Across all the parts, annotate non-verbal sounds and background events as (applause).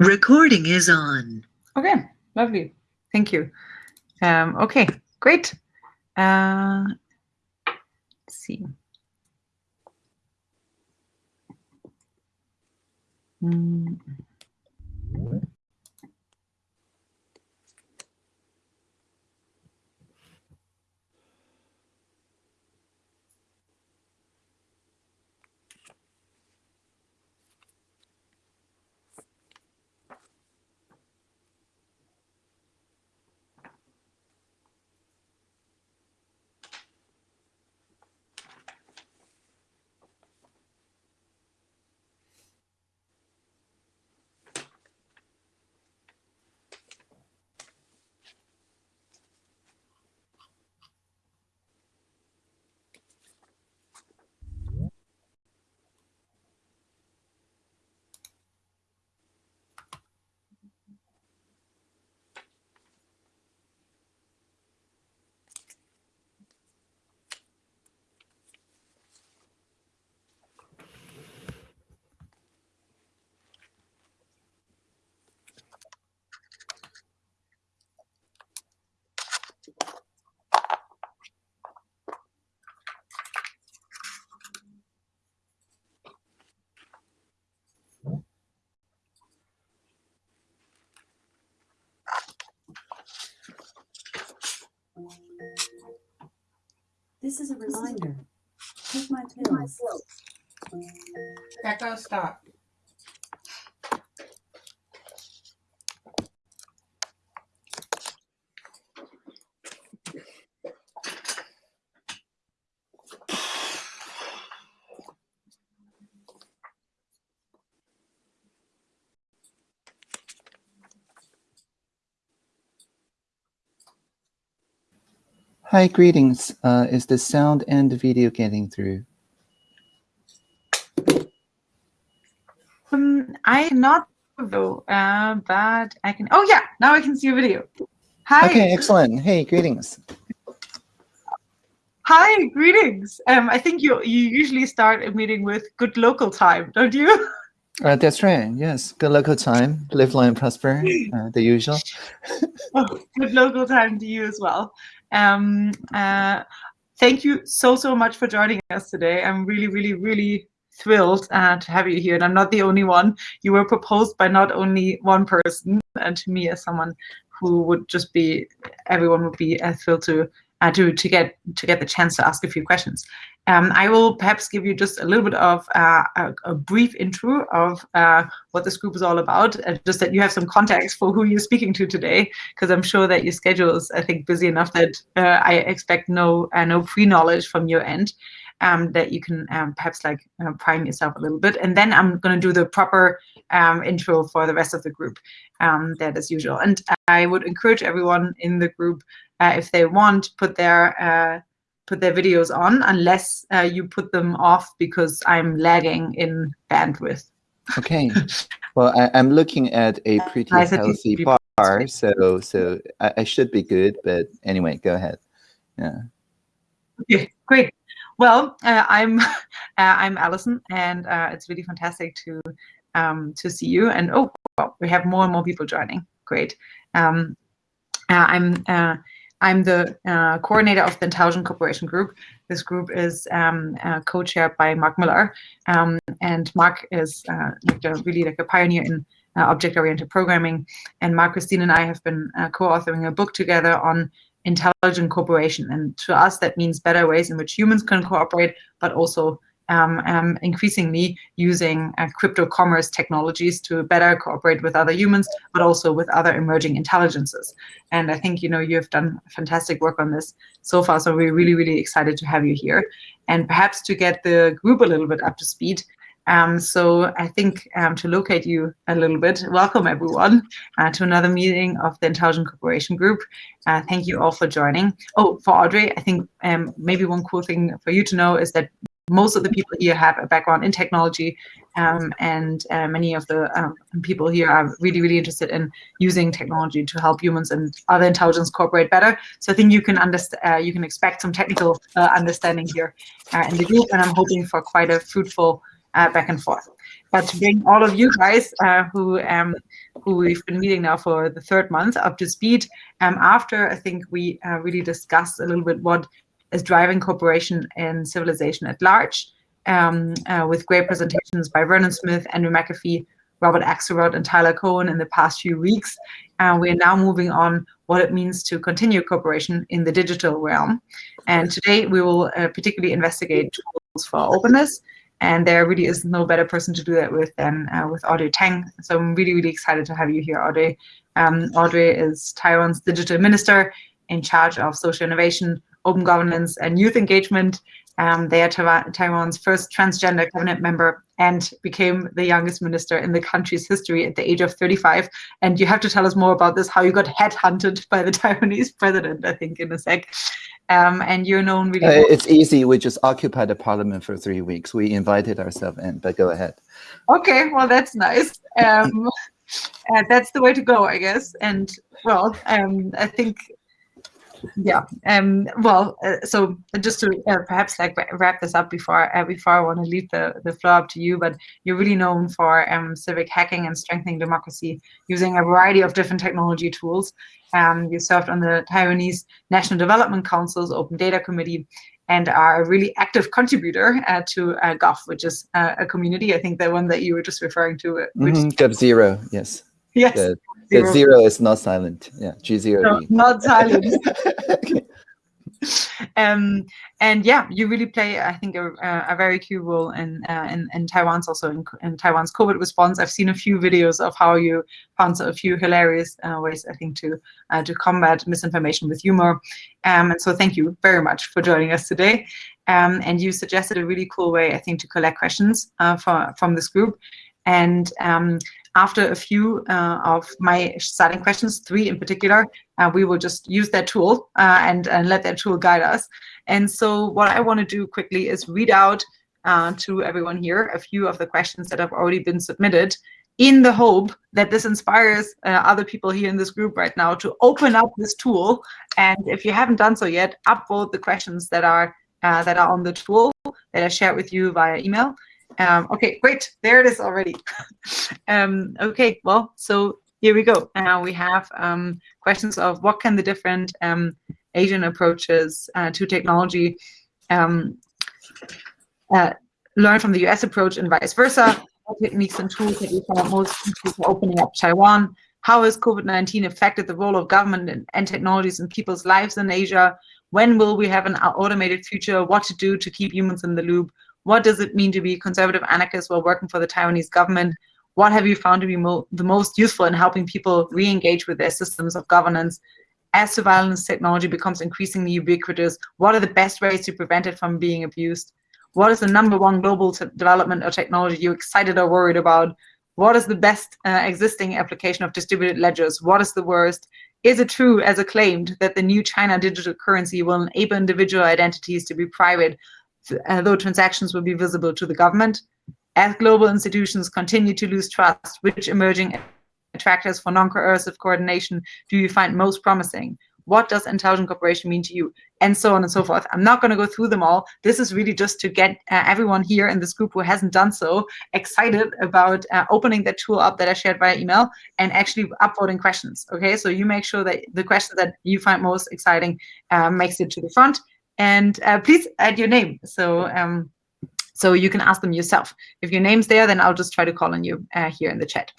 Recording is on. Okay, lovely. Thank you. Um, okay, great. Uh, let's see. Mm. This is a reminder. Take my pills. Echo, stop. Hi, greetings. Uh, is the sound and the video getting through? Um, I not though, uh, but I can. Oh yeah, now I can see your video. Hi. Okay, excellent. Hey, greetings. Hi, greetings. Um, I think you you usually start a meeting with good local time, don't you? (laughs) Uh, that's right. Yes. Good local time. Live, learn, prosper. Uh, the usual. (laughs) oh, good local time to you as well. Um, uh, thank you so, so much for joining us today. I'm really, really, really thrilled uh, to have you here. And I'm not the only one. You were proposed by not only one person, and to me as someone who would just be, everyone would be uh, thrilled to uh, to to get to get the chance to ask a few questions. Um, I will perhaps give you just a little bit of uh, a, a, brief intro of uh, what this group is all about, just that you have some context for who you're speaking to today, because I'm sure that your schedule is, I think, busy enough that uh, I expect no uh, no pre-knowledge from your end. Um, that you can um, perhaps like uh, prime yourself a little bit. And then I'm going to do the proper um, intro for the rest of the group, um, that as usual. And I would encourage everyone in the group, uh, if they want, put their put their videos on unless uh, you put them off because I'm lagging in bandwidth. Okay. well, I, am looking at a pretty healthy bar, so so I, I, should be good. But anyway, go ahead. Yeah. Okay, great. Well, uh, I'm (laughs) uh, I'm Allison, and uh, it's really fantastic to um, to see you. And oh, well, we have more and more people joining. Great. Um, uh, I'm uh, I'm the uh, coordinator of the Intelligent Cooperation Group. This group is um, uh, co-chaired by Mark Miller, um, and Mark is uh, really like a pioneer in uh, object-oriented programming. And Mark, Christine, and I have been uh, co-authoring a book together on intelligent cooperation. And to us, that means better ways in which humans can cooperate, but also um, um, increasingly using uh, crypto commerce technologies to better cooperate with other humans, but also with other emerging intelligences. And I think, you know, you have done fantastic work on this so far. So we're really, really excited to have you here. And perhaps to get the group a little bit up to speed, um, so I think um, to locate you a little bit, welcome everyone uh, to another meeting of the Intelligent Cooperation Group. Uh, thank you all for joining. Oh, for Audrey, I think um, maybe one cool thing for you to know is that most of the people here have a background in technology um, and uh, many of the um, people here are really, really interested in using technology to help humans and other intelligence cooperate better. So I think you can understand, uh, you can expect some technical uh, understanding here uh, in the group, and I'm hoping for quite a fruitful uh, back and forth. but to bring all of you guys uh, who um, who we've been meeting now for the third month up to speed. Um, after I think we really discussed a little bit what is driving cooperation in civilization at large, um, uh, with great presentations by Vernon Smith, Andrew McAfee, Robert Axelrod, and Tyler Cowen in the past few weeks. Uh, we are now moving on what it means to continue cooperation in the digital realm. And today we will uh, particularly investigate tools for openness. And there really is no better person to do that with than uh, with Audrey Tang. So I'm really, really excited to have you here, Audrey. Um, Audrey is Taiwan's digital minister in charge of social innovation, open governance, and youth engagement. Um, they are Taiwan's first transgender cabinet member and became the youngest minister in the country's history at the age of 35. And you have to tell us more about this, how you got headhunted (laughs) by the Taiwanese president, I think, in a sec. Um, and you're known really uh, It's easy. We just occupied the parliament for three weeks. We invited ourselves in, but go ahead. Okay, well, that's nice. Um, (laughs) uh, that's the way to go, I guess. And well, um, I think yeah um well uh, so just to uh, perhaps like wrap this up before uh, before i want to leave the the floor up to you but you're really known for um civic hacking and strengthening democracy using a variety of different technology tools um you served on the taiwanese national development council's open data committee and are a really active contributor uh, to uh, GOV, which is uh, a community. I think the one that you were just referring to. Mm -hmm. GOV Zero, yes. Yes. The, zero. zero is not silent. Yeah, G zero. No, not silent. okay. (laughs) (laughs) Um, and yeah, you really play, I think, a, a very key role in, uh, in, in Taiwan's also in, in, Taiwan's COVID response. I've seen a few videos of how you found a few hilarious uh, ways, I think, to uh, to combat misinformation with humor. Um, and so, thank you very much for joining us today. Um, and you suggested a really cool way, I think, to collect questions uh, for, from this group. And um, after a few uh, of my starting questions, three in particular, uh, we will just use that tool uh, and, and let that tool guide us. And so what I want to do quickly is read out uh, to everyone here a few of the questions that have already been submitted in the hope that this inspires uh, other people here in this group right now to open up this tool. And if you haven't done so yet, upvote the questions that are uh, that are on the tool that I shared with you via email. Um, okay, great. There it is already. (laughs) um, okay, well, so here we go. Now we have um, questions of what can the different um, Asian approaches uh, to technology um, uh, learn from the US approach and vice versa? What techniques and tools that you found most for opening up Taiwan? How has COVID-19 affected the role of government and, and technologies in people's lives in Asia? When will we have an automated future? What to do to keep humans in the loop? What does it mean to be conservative anarchist while working for the Taiwanese government? What have you found to be mo the most useful in helping people re-engage with their systems of governance? As surveillance technology becomes increasingly ubiquitous, what are the best ways to prevent it from being abused? What is the number one global development or technology you're excited or worried about? What is the best uh, existing application of distributed ledgers? What is the worst? Is it true, as acclaimed, that the new China digital currency will enable individual identities to be private though transactions will be visible to the government. As global institutions continue to lose trust, which emerging attractors for non-coercive coordination do you find most promising? What does intelligent cooperation mean to you? And so on and so forth. I'm not going to go through them all. This is really just to get uh, everyone here in this group who hasn't done so excited about uh, opening that tool up that I shared via email and actually upvoting questions. Okay, so you make sure that the question that you find most exciting uh, makes it to the front. And uh, please add your name. So um, so you can ask them yourself. If your name's there, then I'll just try to call on you uh, here in the chat.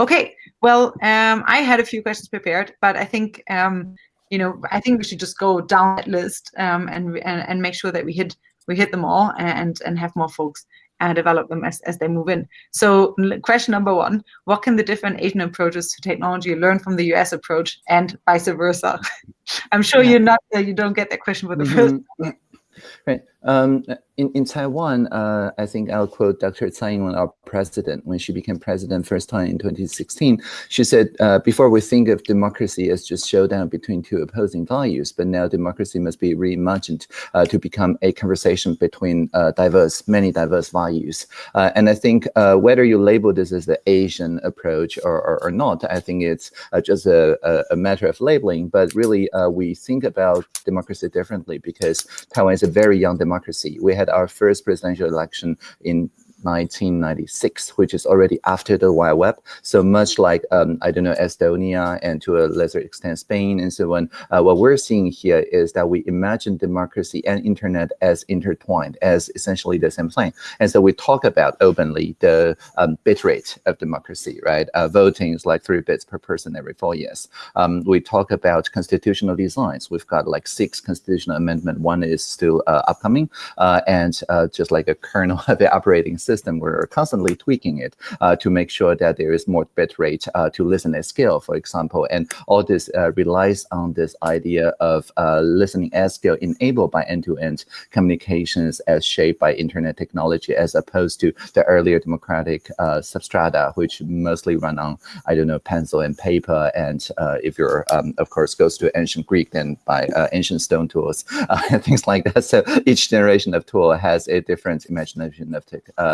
Okay, well, um, I had a few questions prepared, but I think, um, you know, I think we should just go down that list um, and, and, and make sure that we hit we hit them all and and have more folks and develop them as, as they move in. So question number one, what can the different Asian approaches to technology learn from the US approach and vice versa? (laughs) I'm sure yeah. you're not, uh, you don't get that question for the mm -hmm. first. Right. Um, in, in Taiwan, uh, I think I'll quote Dr. Tsai Ing-wen, our president, when she became president first time in 2016. She said, uh, before we think of democracy as just showdown between two opposing values, but now democracy must be reimagined uh, to become a conversation between uh, diverse, many diverse values. Uh, and I think uh, whether you label this as the Asian approach or, or, or not, I think it's just a, a, matter of labeling, but really we think about democracy differently because Taiwan is a very young democracy. We had our first presidential election in 1996, which is already after the Wild Web. So much like, um, I don't know, Estonia and to a lesser extent Spain and so on, uh, what we're seeing here is that we imagine democracy and internet as intertwined, as essentially the same thing. And so we talk about openly the um, bit rate of democracy, right? Uh, voting is like three bits per person every four years. Um, we talk about constitutional designs. We've got like six constitutional amendment. One is still uh, upcoming. Uh, and uh, just like a kernel (laughs) of the operating system, we're constantly tweaking it uh, to make sure that there is more bit rate uh, to listen at scale, for example. And all this uh, relies on this idea of uh, listening at scale enabled by end-to-end -end communications as shaped by internet technology, as opposed to the earlier democratic substrata, which mostly run on, I don't know, pencil and paper. And if you're, um, of course, goes to ancient Greek, then by ancient stone tools and (laughs) (laughs) things like that. So each generation of tool has a different imagination of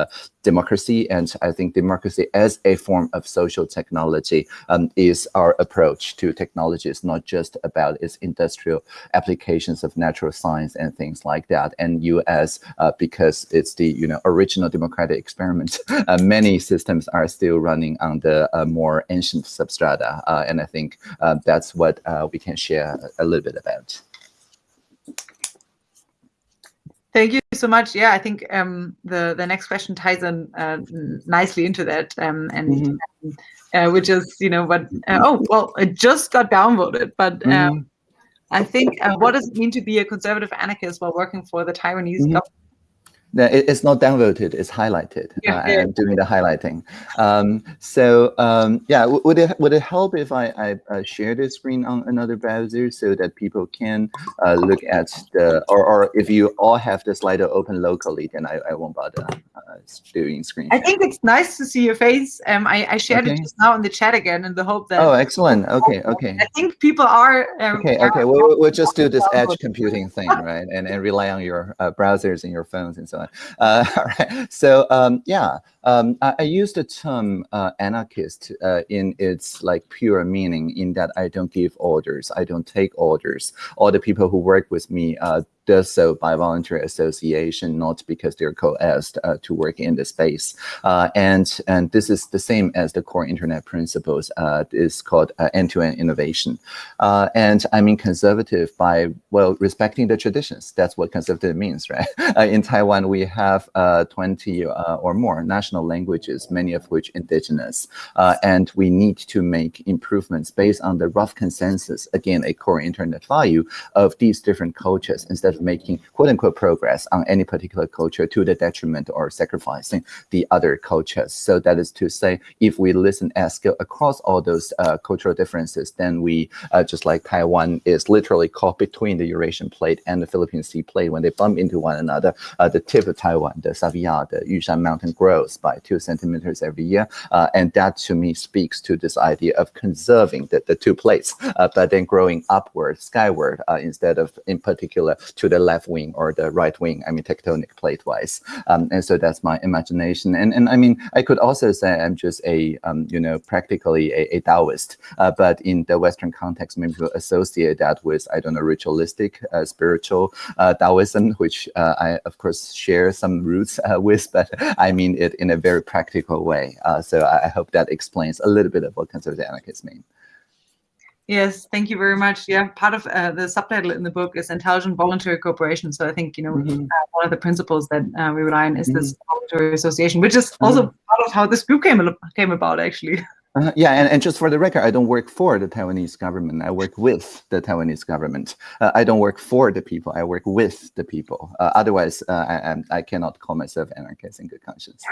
uh, democracy. And I think democracy as a form of social technology um, is our approach to technology. It's not just about its industrial applications of natural science and things like that. And US, uh, because it's the you know original democratic experiment, (laughs) uh, many systems are still running on the uh, more ancient substrata. Uh, and I think uh, that's what we can share a little bit about. Thank you so much. Yeah, I think um, the the next question ties in uh, nicely into that, um, and mm -hmm. uh, which is you know what? Uh, oh well, it just got downvoted, but mm -hmm. I think uh, what does it mean to be a conservative anarchist while working for the Taiwanese mm -hmm. government? It's not downvoted, it's highlighted. Yeah, uh. I'm doing the highlighting. Um, so um, yeah, would it would it help if I, I uh, share the screen on another browser so that people can uh, look at the, or, or if you all have the Slido open locally, then I, I won't bother uh, doing screen I think it's nice to see your face. Um, I, I shared okay. it just now in the chat again in the hope that. Oh, excellent. Okay, okay. I think people are. Um, okay, okay. We'll, we'll just do this edge computing thing, right? And, and rely on your uh, browsers and your phones and so on. Uh, (laughs) all right. So um, yeah, um, I, I, use the term uh, anarchist uh, in its like pure meaning in that I don't give orders, I don't take orders. All the people who work with me uh, does so by voluntary association, not because they're coerced uh, to work in the space. Uh, and, and this is the same as the core internet principles. Uh, it's called uh, end-to-end -end innovation. Uh, and I mean conservative by, well, respecting the traditions. That's what conservative means, right? (laughs) Uh, in Taiwan, we have 20 or more national languages, many of which indigenous. and we need to make improvements based on the rough consensus, again, a core internet value of these different cultures instead of making quote unquote progress on any particular culture to the detriment or sacrificing the other cultures. So that is to say, if we listen at scale across all those uh, cultural differences, then we, uh, just like Taiwan is literally caught between the Eurasian plate and the Philippine Sea plate, when they bump into one another, uh, the tip of Taiwan, the Saviya, the Yushan mountain grows by two centimeters every year. Uh, and that to me speaks to this idea of conserving the, the two plates, uh, but then growing upward, skyward, uh, instead of in particular to the left wing or the right wing, I mean, tectonic plate wise. Um, and so that's my imagination. And, and I mean, I could also say I'm just a, um, you know, practically a, a Taoist, uh, but in the Western context, maybe people associate that with, I don't know, ritualistic, uh, spiritual uh, Taoism, which uh, I, of course, share some roots uh, with, but I mean it in a very practical way. Uh, so I hope that explains a little bit of what conservative anarchists mean. Yes, thank you very much. Yeah, part of uh, the subtitle in the book is intelligent voluntary cooperation. So I think you know mm -hmm. uh, one of the principles that uh, we rely on is mm -hmm. this mm-hmm. voluntary association, which is also mm -hmm. part of how this group came came about, actually. (laughs) Uh, yeah, and, and just for the record, I don't work for the Taiwanese government. I work with the Taiwanese government. Uh, I don't work for the people. I work with the people. Uh, otherwise, uh, I, I cannot call myself anarchist in good conscience.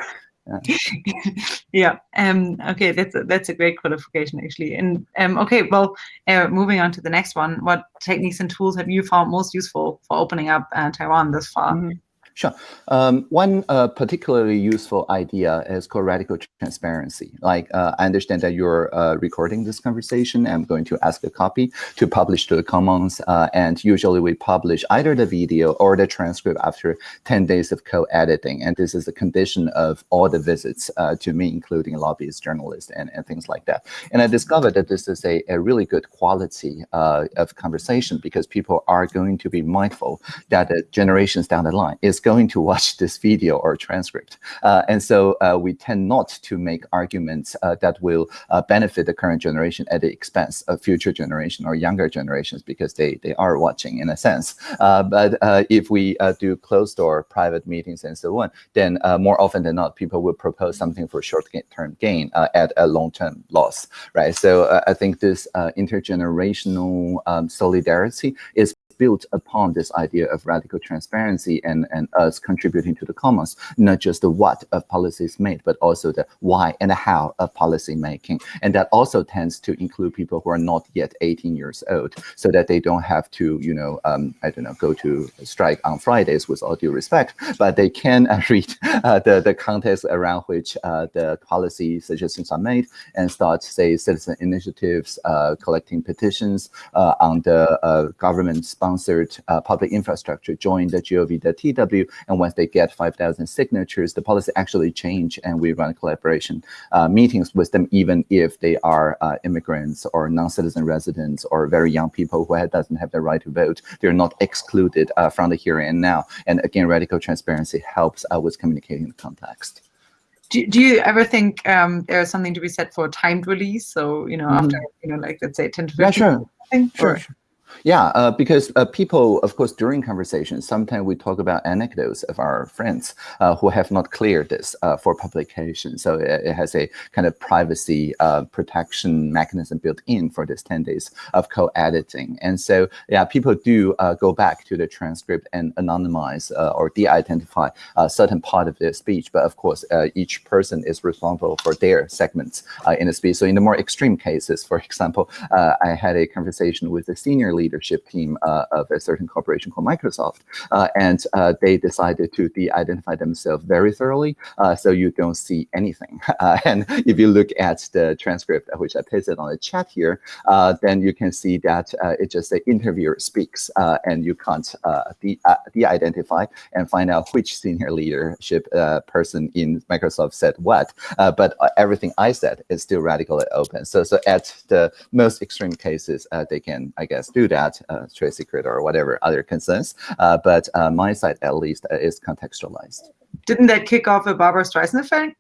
(laughs) yeah. Um, okay, that's a, that's a great qualification actually. And um, okay, well, uh, moving on to the next one. What techniques and tools have you found most useful for opening up uh, Taiwan thus far? Mm -hmm. Sure. Um, one uh, particularly useful idea is called radical transparency. Like, uh, I understand that you're uh, recording this conversation. I'm going to ask a copy to publish to the Commons. Uh, and usually we publish either the video or the transcript after 10 days of co-editing. And this is a condition of all the visits uh, to me, including lobbyists, journalists, and, and things like that. And I discovered that this is a, a really good quality uh, of conversation because people are going to be mindful that generations down the line is going going to watch (laughs) this video or transcript. Uh, and so uh, we tend not to make arguments uh, that will benefit the current generation at the expense of future generation or younger generations because they, they are watching in a sense. But if we do closed door private meetings and so on, then more often than not, people will propose something for short-term gain at a long-term loss, right? So I think this intergenerational um, solidarity is built upon this idea of radical transparency and, and us contributing to the commons, not just the what of policies made, but also the why and the how of policy making. And that also tends to include people who are not yet 18 years old, so that they don't have to, you know, um, I don't know, go to strike on Fridays with all due respect, but they can uh, (laughs) read uh, the, the context around which uh, the policy suggestions are made and start, say, citizen initiatives, uh, collecting petitions uh, on the uh, government sponsored uh, public infrastructure join the gov.tw. And once they get 5,000 signatures, the policy actually change and we run collaboration uh, meetings with them, even if they are uh, immigrants or non-citizen residents or very young people who doesn't have the right to vote. They're not excluded uh, from the here and now. And again, radical transparency helps uh, with communicating the context. Do, do you ever think um, there's something to be said for timed release? So, you know, mm. after, you know, like let's say 10 to 15 yeah, sure. Sure, sure. Yeah, uh, because uh, people, of course, during conversations, sometimes we talk about anecdotes of our friends uh, who have not cleared this uh, for publication. So it, it, has a kind of privacy uh, protection mechanism built in for this 10 days of co-editing. And so, yeah, people do uh, go back to the transcript and anonymize or de-identify a certain part of their speech. But of course, each person is responsible for their segments in the speech. So in the more extreme cases, for (laughs) example, I had a conversation with a senior leadership team uh, of a certain corporation called Microsoft. Uh, and uh, they decided to de-identify themselves very thoroughly, uh, so you don't see anything. (laughs) Uh, and if you look at the transcript, uh, which I pasted on the chat here, then you can see that it just the interviewer speaks and you can't de-identify and find out which senior leadership person in Microsoft said what. but everything I said is still radically open. So, so at the most extreme cases, they can, I guess, do that, uh, trade secret or whatever other concerns. Uh, but uh, my side, at least, is contextualized. Didn't that kick off a Barbara Streisand effect?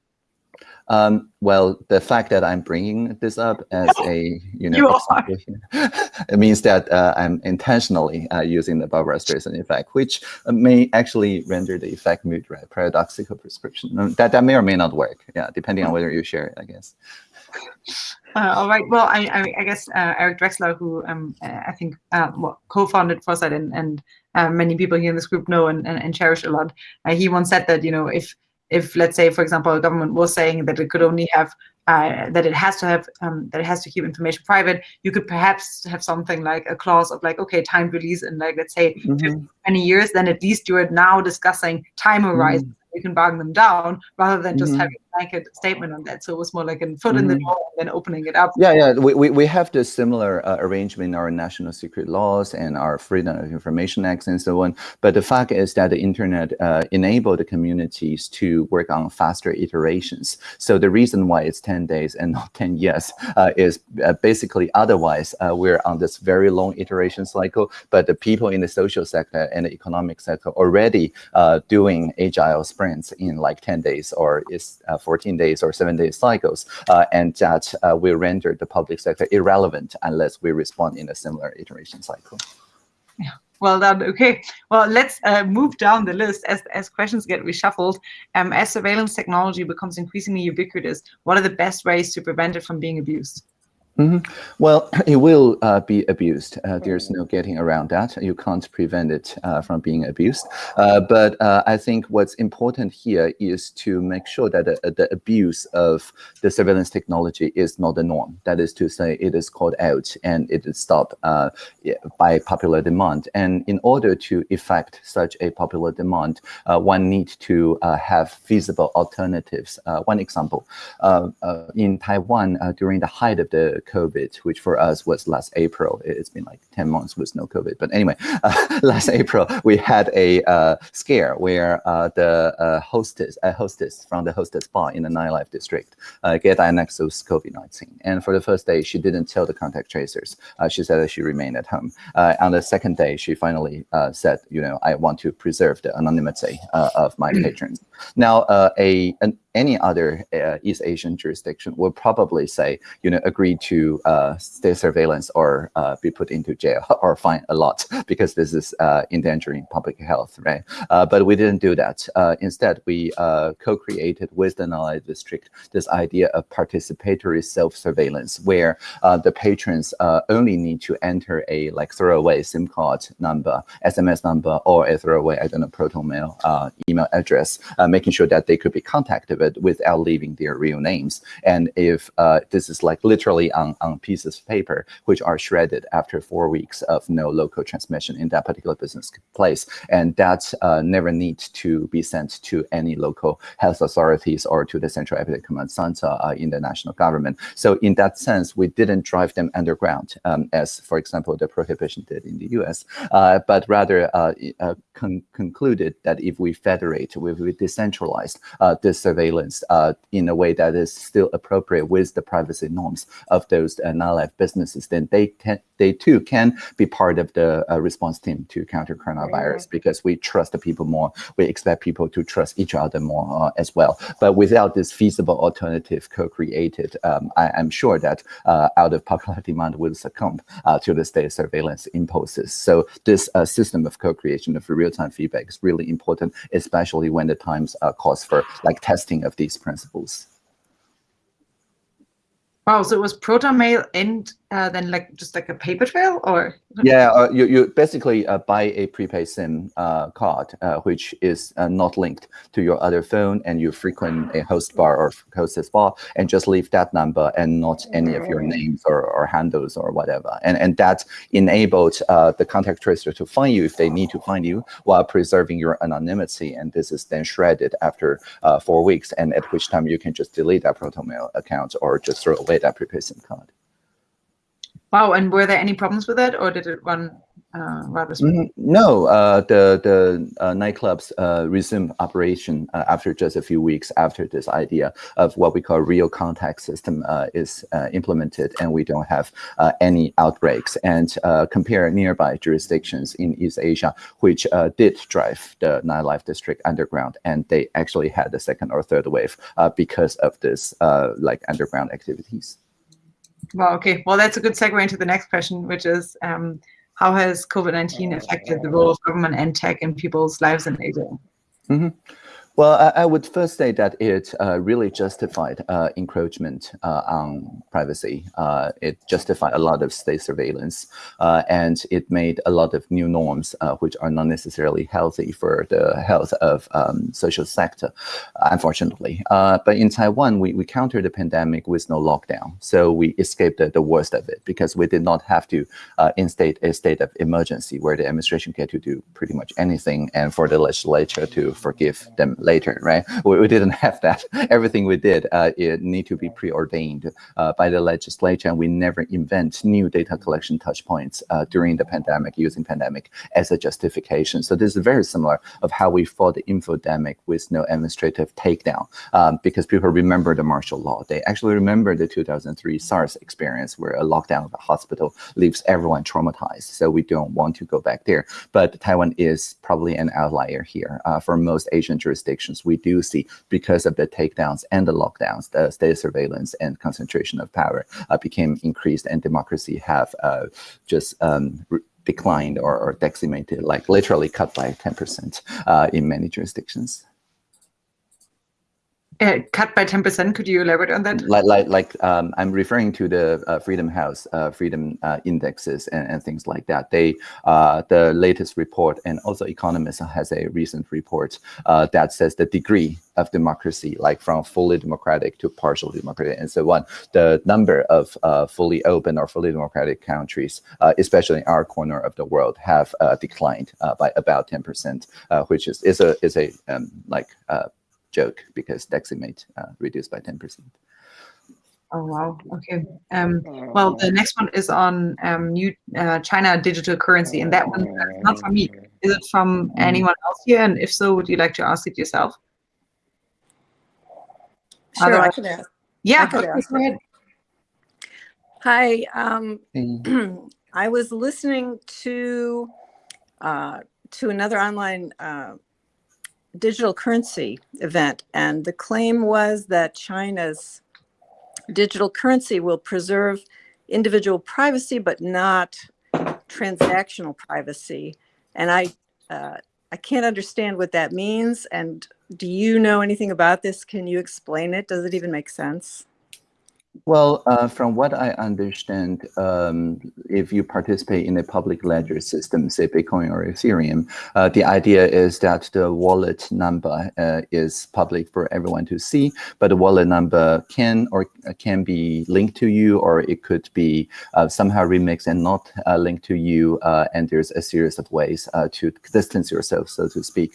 Um, well, the fact that I'm bringing this up as a, you know, you (laughs) it means that uh, I'm intentionally uh, using the Barbara Streisand effect, which may actually render the effect moot, right? Paradoxical prescription. That, that may or may not work, yeah, depending on whether you share it, I guess. Uh, all right. Well, I, I, I guess uh, Eric Drexler, who um, uh, I think uh, well, co-founded Foresight and, and uh, many people here in this group know and, and, and cherish a lot, uh, he once said that, you know, if, if let's say, for example, a government was saying that it could only have, that it has to have, um, that it has to keep information private, you could perhaps have something like a clause of like, okay, time release in like, let's say, mm -hmm. 20 years, then at least you're now discussing time horizon. Mm -hmm you can bargain them down rather than just mm -hmm. having blanket statement on that. So it was more like a foot mm -hmm. in the mm-hmm. door and then opening it up. Yeah, yeah. We, we, we have the similar uh, arrangement in our national secret laws and our Freedom of Information Acts and so on. But the fact is that the internet uh, enabled the communities to work on faster iterations. So the reason why it's 10 days and (laughs) not 10 years uh, is uh, basically otherwise uh, we're on this very long iteration cycle, but the people in the social sector and the economic sector already uh, doing agile sprints in like 10 days or is uh, 14 days or seven days cycles. Uh, and that uh, will render the public sector irrelevant unless we respond in a similar iteration cycle. Yeah. Well done. Okay. Well, let's uh, move down the list as, as questions get reshuffled. Um, as surveillance technology becomes increasingly ubiquitous, what are the best ways to prevent it from being abused? Mm -hmm. Well, (clears throat) it will uh, be abused. Uh, there's no getting around that. You can't prevent it uh, from being abused. Uh, but uh, I think what's important here is to make sure that the, the, abuse of the surveillance technology is not the norm. That is to say, it is called out and it is stopped uh, by popular demand. And in order to effect such a popular demand, one needs to have feasible alternatives. one example, in Taiwan, during the height of the COVID, which for us was last April. It's been like 10 months with no COVID. But anyway, (laughs) uh, last April, we had a uh, scare where uh, the uh, hostess, a hostess from the hostess bar in the nightlife district uh, get diagnosed with COVID-19. And for the first day, she didn't tell the contact tracers. Uh, she said that she remained at home. on the second day, she finally said, you know, I want to preserve the anonymity of my (clears throat) patrons. Now, a an, any other uh, East Asian jurisdiction would probably say, you know, agree to uh, stay surveillance or uh, be put into jail (laughs) or fine a lot (laughs) because this is uh, endangering public health, right? Uh, but we didn't do that. Uh, instead, we co-created with the Nalai district this idea of participatory self-surveillance where the patrons only need to enter a like throwaway SIM card number, SMS number, or a throwaway, I don't know, proton mail email address, making sure that they could be contacted it without leaving their real names. And if uh, this is like literally on, on pieces of paper, which are shredded after four weeks of no local transmission in that particular business place, and that uh, never needs to be sent to any local health authorities or to the Central Epidemic Command Center uh, in the national government. So in that sense, we didn't drive them underground, um, as, for example, the prohibition did in the US, uh, but rather uh, uh, con concluded that if we federate, if we decentralize this surveillance surveillance uh, in a way that is still appropriate with the privacy norms of those uh, non-life businesses, then they can they too can be part of the uh, response team to counter coronavirus right. because we trust the people more. We expect people to trust each other more uh, as well. But without this feasible alternative co-created, um, I am sure that uh, out of popular (laughs) demand will succumb uh, to the state surveillance imposes. So this uh, system of co-creation of real-time feedback is really important, especially when the times uh, calls for like testing of these principles. Wow, so it was proto mail and uh, then like just like a paper trail or? Yeah uh, you, you basically uh, buy a prepaid sim uh, card uh, which is uh, not linked to your other phone and you frequent a host bar or hostess bar and just leave that number and not any of your names or, or handles or whatever. And and that enabled the contact tracer to find you if they need to find you while preserving your anonymity and this is then shredded after four weeks and at which time you can just delete that proton mail account or just throw away that prepaid sim card Wow, and were there any problems with it, or did it run uh, rather smoothly? Mm, no, uh, the the uh, nightclubs uh, resumed operation uh, after just a few weeks after this idea of what we call real contact system uh, is implemented, and we don't have any outbreaks. And compare nearby jurisdictions in East Asia, which did drive the nightlife district underground, and they actually had the second or third wave because of this like underground activities. Well, okay. Well, that's a good segue into the next question, which is um, how has COVID-19 affected the role of government and tech in people's lives in Asia? Mm -hmm. Well, I, I, would first say that it uh, really justified uh, encroachment uh, on privacy. Uh, it justified a lot of state surveillance, uh, and it made a lot of new norms, uh, which are not necessarily healthy for the health of um, social sector, unfortunately. but in Taiwan, we, we countered the pandemic with no lockdown. So we escaped the, the worst of it because we did not have to instate a state of emergency where the administration get to do pretty much anything and for the legislature to forgive them later, right? We, we didn't (laughs) have that. Everything we did uh, it need to be preordained uh, by the legislature, and we never invent new data collection touchpoints uh, during the pandemic using pandemic as a justification. So this is very similar of how we fought the infodemic with no administrative takedown, um, because people remember the martial law. They actually remember the 2003 SARS experience where a lockdown of a hospital leaves everyone traumatized. So we don't want to go back there. But Taiwan is probably an outlier here. Uh, for most Asian jurisdictions, jurisdictions, we do see because of the takedowns and the lockdowns, the state surveillance and concentration of power uh, became increased and democracy have uh, just um, declined or, or, decimated, like literally cut by 10% uh, in many jurisdictions. Uh, cut by 10%, could you elaborate on that? Like, like, like um, I'm referring to the uh, Freedom House, uh, Freedom uh, Indexes and, and, things like that. They, uh, the latest report and also Economist has a recent report uh, that says the degree of democracy, like from fully democratic to partial democratic and so on. The number of fully open or fully democratic countries, especially in our corner of the world, have declined by about 10%, which is, is a, is a um, like joke because decimate uh, reduced by 10%. Oh wow. Okay. Um, well, the next one is on um, new uh, China digital currency, and that one is not from me. Is it from anyone else here? And if so, would you like to ask it yourself? Sure, I Otherwise- could ask. Yeah. could okay, ask go ahead. Hi, um, (clears throat) I was listening to uh, to another online uh, digital currency event, and the claim was that China's digital currency will preserve individual privacy, but not transactional privacy. And I uh, I can't understand what that means. And do you know anything about this? Can you explain it? Does it even make sense? Well, uh, from what I understand, um, if you participate in a public ledger system, say Bitcoin or Ethereum, uh, the idea is that the wallet number uh, is public for everyone to see, but the wallet number can or uh, can be linked to you, or it could be uh, somehow remixed and not uh, linked to you. and there's a series of ways to distance yourself, so to speak,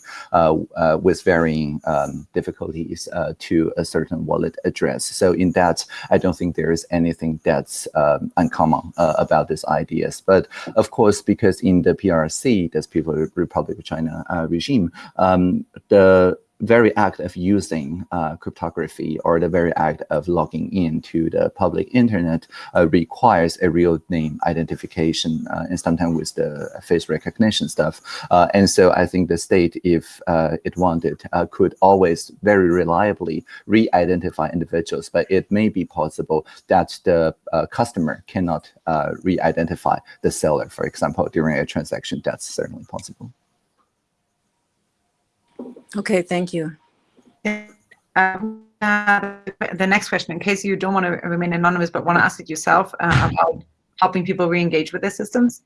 with varying um, difficulties to a certain wallet address. So in that, I don't think there is anything that's um, uncommon uh, about these ideas. But of course, because in the PRC, that's People's Republic of China uh, regime, um, the very act of using uh, cryptography or the very act of logging into the public internet uh, requires a real name identification uh, and sometimes with the face recognition stuff. Uh, and so I think the state, if uh, it wanted, uh, could always very reliably re-identify individuals, but it may be possible that the customer cannot re-identify the seller, for example, during a transaction. That's certainly possible. Okay, thank you. Um, uh, the next question, in case you don't want to remain anonymous but want to ask it yourself uh, about helping people re-engage with their systems.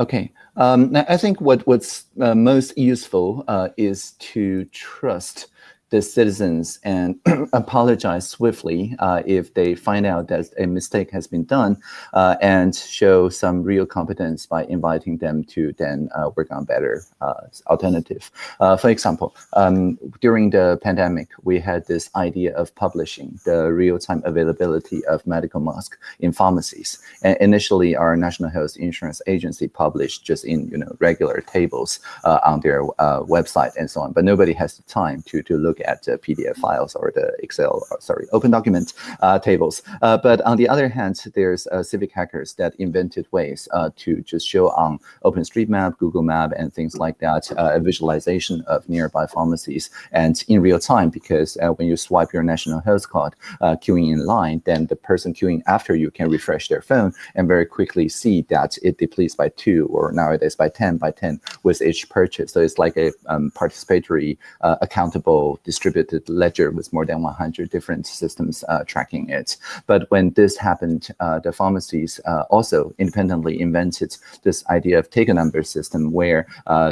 Okay, um, I think what what's uh, most useful uh, is to trust the citizens and (clears throat) apologize swiftly uh, if they find out that a mistake has been done uh, and show some real competence by inviting them to then uh, work on better uh, alternative. Uh, for example, um, during the pandemic, we had this idea of publishing the real-time availability of medical masks in pharmacies. And initially, our National Health Insurance Agency published just in you know regular tables uh, on their website and so on. But nobody has the time to to look at the PDF files or the Excel, or, sorry, Open Document uh, tables. Uh, but on the other hand, there's uh, civic hackers that invented ways uh, to just show on OpenStreetMap, Google Map, and things like that uh, a visualization of nearby pharmacies and in real time. Because uh, when you swipe your national health card, uh, queuing in line, then the person queuing after you can refresh their phone and very quickly see that it depletes by two or nowadays by 10 by 10 with each purchase. So it's like a um, participatory, uh, accountable, distributed ledger with more than 100 different systems uh, tracking it. But when this happened, uh, the pharmacies uh, also independently invented this idea of take a number system where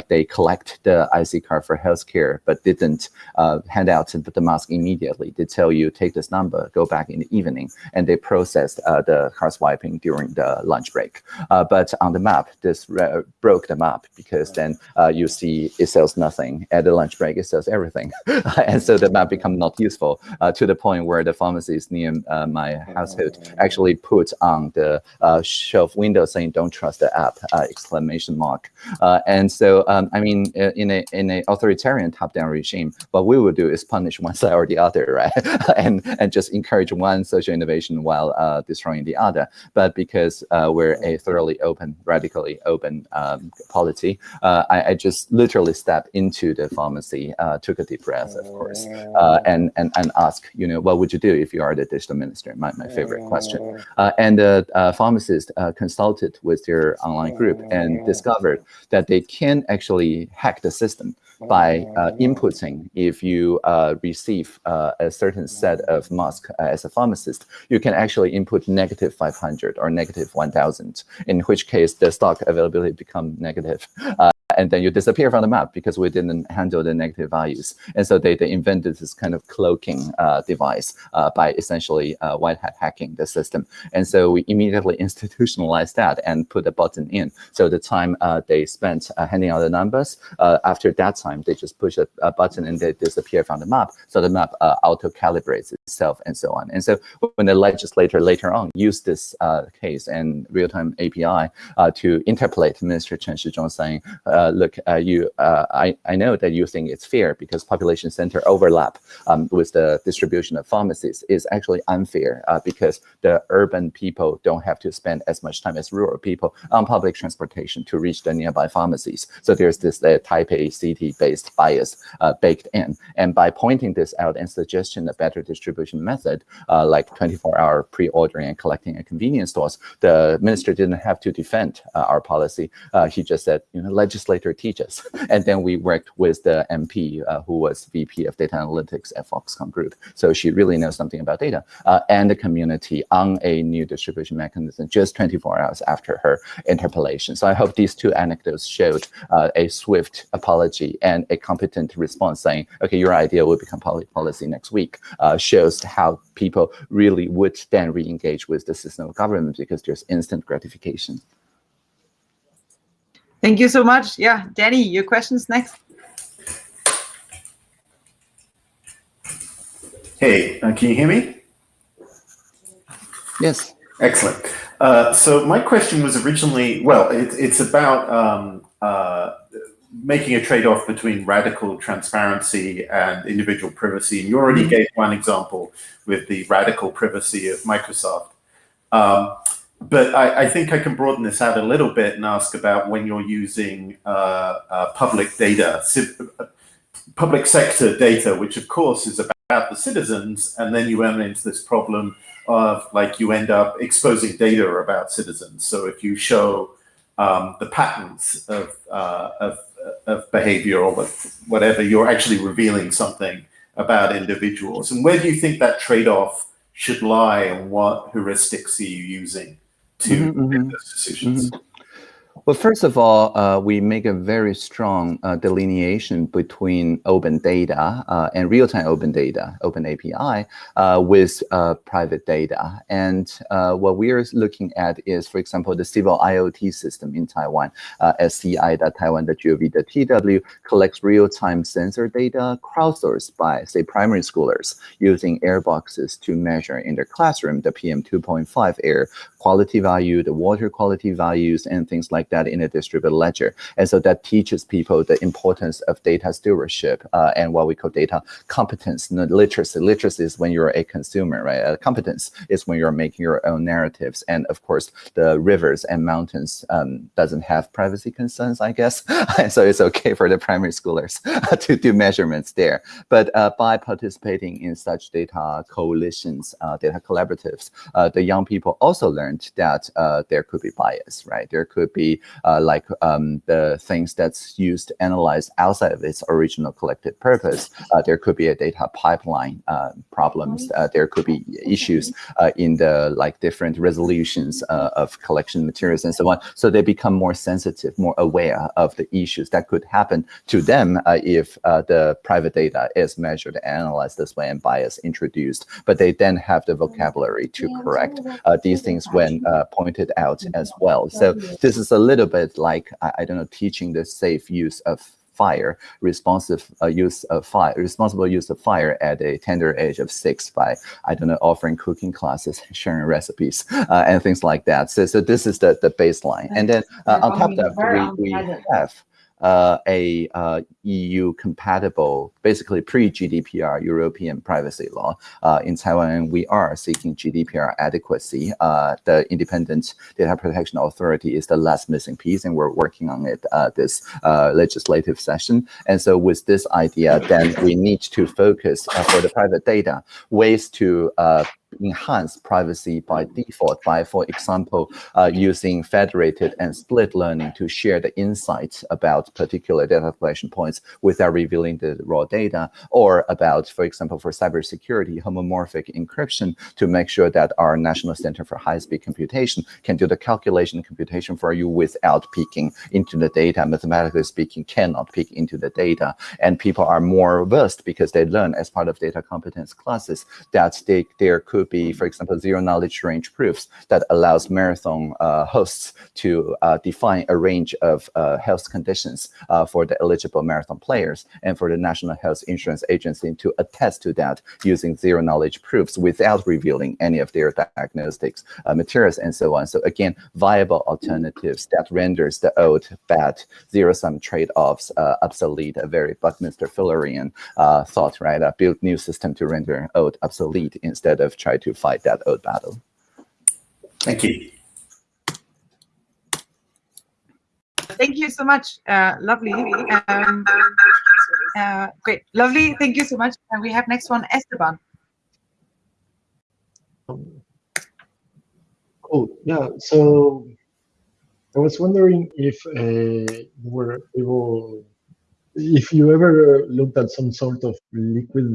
they collect the IC card for healthcare, but didn't hand out the mask immediately. They tell you, take this number, go back in the evening, and they processed the card swiping during the lunch break. But on the map, this broke the map because then you see it sells nothing. At the lunch break, it sells everything. (laughs) (laughs) and so the map become not useful uh, to the point where the pharmacies near uh, my household actually put on the uh, shelf window saying, don't trust the app, uh, exclamation mark. Uh, and so, um, I mean, in a in a authoritarian top-down regime, what we will do is punish one (laughs) side or the other, right? (laughs) and and just encourage one social innovation while uh, destroying the other. But because uh, we're a thoroughly open, radically open um, polity, uh, I, I just literally stepped into the pharmacy, uh, took a deep breath, of course, uh, and and and ask, you know, what would you do if you are the digital minister? My my favorite question. Uh, and the uh, pharmacist uh, consulted with their online group and discovered that they can actually hack the system by uh, inputting if you uh, receive uh, a certain set of mask uh, as a pharmacist, you can actually input negative 500 or negative 1000, in which case the stock availability become negative. And then you disappear from the map because we didn't handle the negative values. And so they, they invented this kind of cloaking uh, device uh, by essentially uh, white hat hacking the system. And so we immediately (laughs) institutionalized that and put a button in. So the time uh, they spent uh, handing out the numbers, uh, after that time, they just push a, a, button and they disappear from the map. So the map auto-calibrates itself and so on. And so when the legislator later on used this case and real-time API to interpolate Minister Chen Shih-chung saying, look, you, I, I know that you think it's fair because population center overlap um, with the distribution of pharmacies is actually unfair uh, because the urban people don't have to spend as much time as rural people on public transportation to reach the nearby pharmacies. So there's this uh, A city-based bias uh, baked in. And by pointing this out and suggesting a better distribution method, uh, like 24-hour pre-ordering and collecting at convenience stores, the minister didn't have to defend uh, our policy. Uh, he just said, you know, legislator teach us. (laughs) And then we worked with the MP who was VP of data analytics at Foxconn Group. So she really knows something about data and the community on a new distribution mechanism just 24 hours after her interpellation. So I hope these two anecdotes showed uh, a swift apology and a competent response saying, okay, your idea will become policy next week, uh, shows how people really would then re-engage with the system of government because there's instant gratification. Thank you so much. Yeah, Danny, your questions next. Hey, uh, can you hear me? Yes. Excellent. Uh, so my question was originally, well, it, it's about um, uh, making a trade-off between radical transparency and individual privacy. And you already mm -hmm. gave one example with the radical privacy of Microsoft. Um, but I, I, think I can broaden this out a little bit and ask about when you're using uh, uh public data, public sector data, which of course is about the citizens, and then you run into this problem of like you end up exposing data about citizens. So if you show um, the patterns of, uh, of, of behavior or whatever, you're actually revealing something about individuals. And where do you think that trade-off should lie and what heuristics are you using to mm -hmm, make those decisions? Mm -hmm. Well, first of all, uh, we make a very strong uh, delineation between open data uh, and real-time open data, open API, uh, with uh, private data. And uh, what we are looking at is, for example, the civil IoT system in Taiwan, sci.taiwan.gov.tw collects real-time sensor data crowdsourced by, say, primary schoolers using air boxes to measure in their classroom the PM2.5 air quality value, the water quality values, and things like that in a distributed ledger. And so that teaches people the importance of data stewardship uh, and what we call data competence, not literacy. Literacy is when you're a consumer, right? Uh, competence is when you're making your own narratives. And of course, the rivers and mountains um, doesn't have privacy concerns, I guess. (laughs) and so it's okay for the primary schoolers (laughs) to do measurements there. But uh, by participating in such data coalitions, uh, data collaboratives, uh, the young people also that uh, there could be bias, right? There could be uh, like um, the things that's used to analyze outside of its original collected purpose. Uh, there could be a data pipeline uh, problems. Uh, there could be issues uh, in the like different resolutions uh, of collection materials and so on. So they become more sensitive, more aware of the issues that could happen to them if the private data is measured and analyzed this way and bias introduced. But they then have the vocabulary to correct these things when pointed out as well. So this is a little bit like, I, I don't know, teaching the safe use of fire, responsive uh, use of fire, responsible use of fire at a tender age of six by, I don't know, offering cooking classes, (laughs) sharing recipes, uh, and things like that. So, so this is the, the baseline. And then uh, on top of that, we, we have uh, a uh, EU compatible, basically pre-GDPR European privacy law uh, in Taiwan, and we are seeking GDPR adequacy. Uh, the Independent Data Protection Authority is the last missing piece, and we're working on it uh, this uh, legislative session. And so with this idea, then we need to focus for the private data ways to enhance privacy by default by, for example, uh, using federated and split learning to share the insights about particular data collection points without revealing the raw data, or about, for example, for cybersecurity, homomorphic encryption to make sure that our National Center for High-Speed Computation can do the calculation computation for you without peeking into the data. Mathematically speaking, cannot peek into the data. And people are more versed because they learn as part of data competence classes that they, there could be, for example, zero knowledge range proofs that allows marathon uh, hosts to uh, define a range of uh, health conditions uh, for the eligible marathon players and for the National Health Insurance Agency to attest to that using zero knowledge proofs without revealing any of their diagnostics uh, materials and so on. So again, viable alternatives that renders the old bad zero-sum trade-offs uh, obsolete, a very Buckminster Fullerian thought, right? build new system to render old obsolete instead of try to fight that old battle. Thank you. Thank you so much. Uh, lovely. Um, uh, great. Lovely. Thank you so much. And we have next one, Esteban. Cool. Yeah. So I was wondering if uh, you were able, if you ever looked at some sort of liquid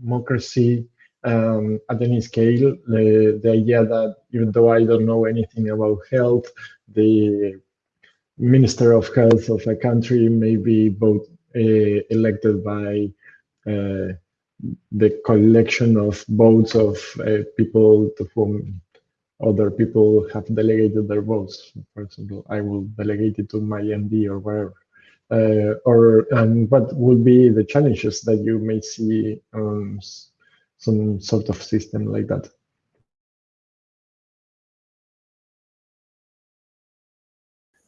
democracy um, at any scale. The, the idea that even though I don't know anything about health, the minister of health of a country may be both uh, elected by uh, the collection of votes of uh, people to whom other people have delegated their votes. For example, I will delegate it to my MD or whatever. Uh, or um, what would be the challenges that you may see um, some sort of system like that.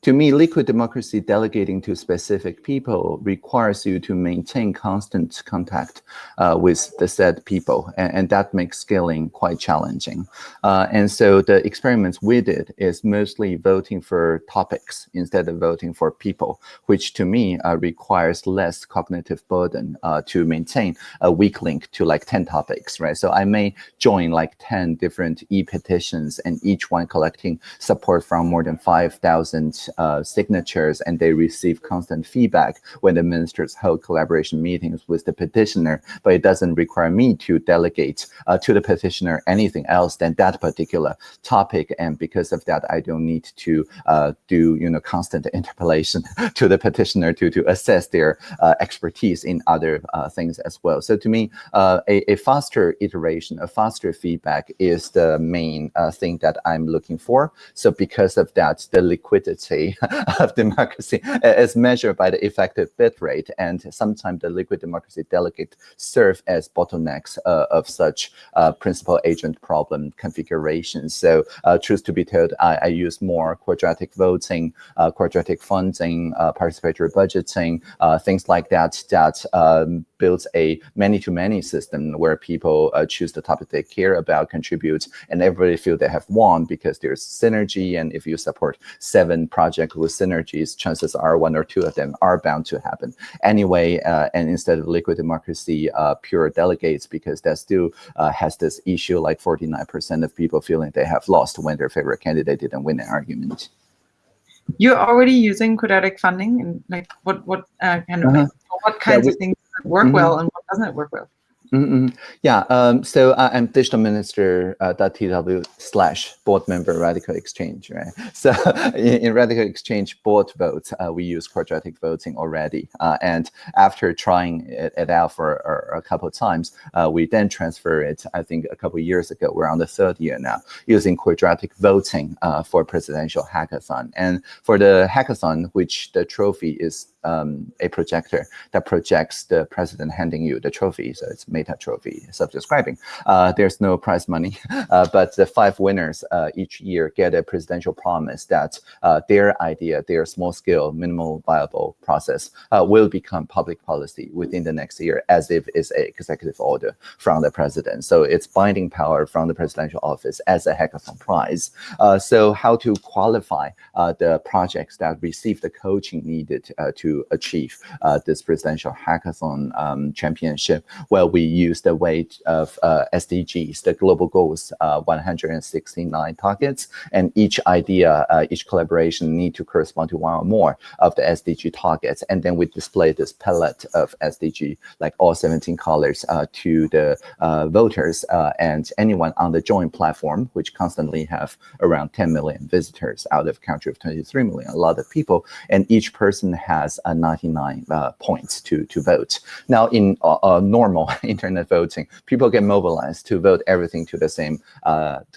To me, liquid democracy delegating to specific people requires you to maintain constant contact uh, with the said people, and, and, that makes scaling quite challenging. Uh, and so the experiments we did is mostly voting for topics instead of voting for people, which to me uh, requires less cognitive burden uh, to maintain a weak link to like 10 topics, right? So I may join like 10 different e-petitions and each one collecting support from more than 5,000 uh, signatures and they receive constant feedback when the ministers hold collaboration meetings with the petitioner, but it doesn't require me to delegate uh, to the petitioner anything else than that particular topic. And because of that, I don't need to uh, do, you know, constant (laughs) interpellation to the petitioner to, to assess their uh, expertise in other uh, things as well. So to me, uh, a, a, faster iteration, a faster feedback is the main thing that I'm looking for. So because of that, the liquidity (laughs) of democracy as measured by the effective bit rate. And sometimes the liquid democracy delegate serve as bottlenecks uh, of such uh, principal agent problem configurations. So uh, truth to be told, I, I, use more quadratic voting, uh, quadratic funding, uh, participatory budgeting, uh, things like that, that um, builds a many-to-many -many system where people choose the topic they care about, contribute, and everybody feel they have won because there's synergy. And if you support seven projects, project with synergies, chances are one or two of them are bound to happen anyway. Uh, and instead of liquid democracy, uh, pure delegates, because that still uh, has this issue like 49% of people feeling they have lost when their favorite candidate didn't win an argument. You're already using quadratic funding, and like what what uh, kind of -huh. what kinds yeah, we, of things work mm -hmm. well and what doesn't it work well? Mm. Yeah, um, so I'm digital minister uh, .tw slash board member Radical Exchange, right? (laughs) So in, in Radical Exchange board votes, uh, we use quadratic voting already. Uh, and after trying it, it out for a, a, couple of times, uh, we then transfer it, I think a couple of years ago, we're on the third year now, using quadratic voting uh, for presidential hackathon. And for the hackathon, which the trophy is um, a projector that projects the president handing you the trophy. So it's meta trophy, self-describing. Uh, there's no prize money, (laughs) uh, but the five winners uh, each year get a presidential promise that their idea, their small-scale, minimal viable process will become public policy within the next year as if it's a executive order from the president. So it's binding power from the presidential office as a hackathon prize. So how to qualify the projects that receive the coaching needed to achieve this presidential hackathon um, championship, where we use the weight of uh, SDGs, the global goals, uh, 169 targets, and each idea, uh, each collaboration need to correspond to one or more of the SDG targets. And then we display this palette of SDG, like all 17 colors, uh, to the uh, voters uh, and anyone on the Join platform, which constantly have around 10 million visitors out of a country of 23 million, a lot of people. And each person has a 99 points to, to vote. Now, in normal (laughs) internet voting, people get mobilized to vote everything to the same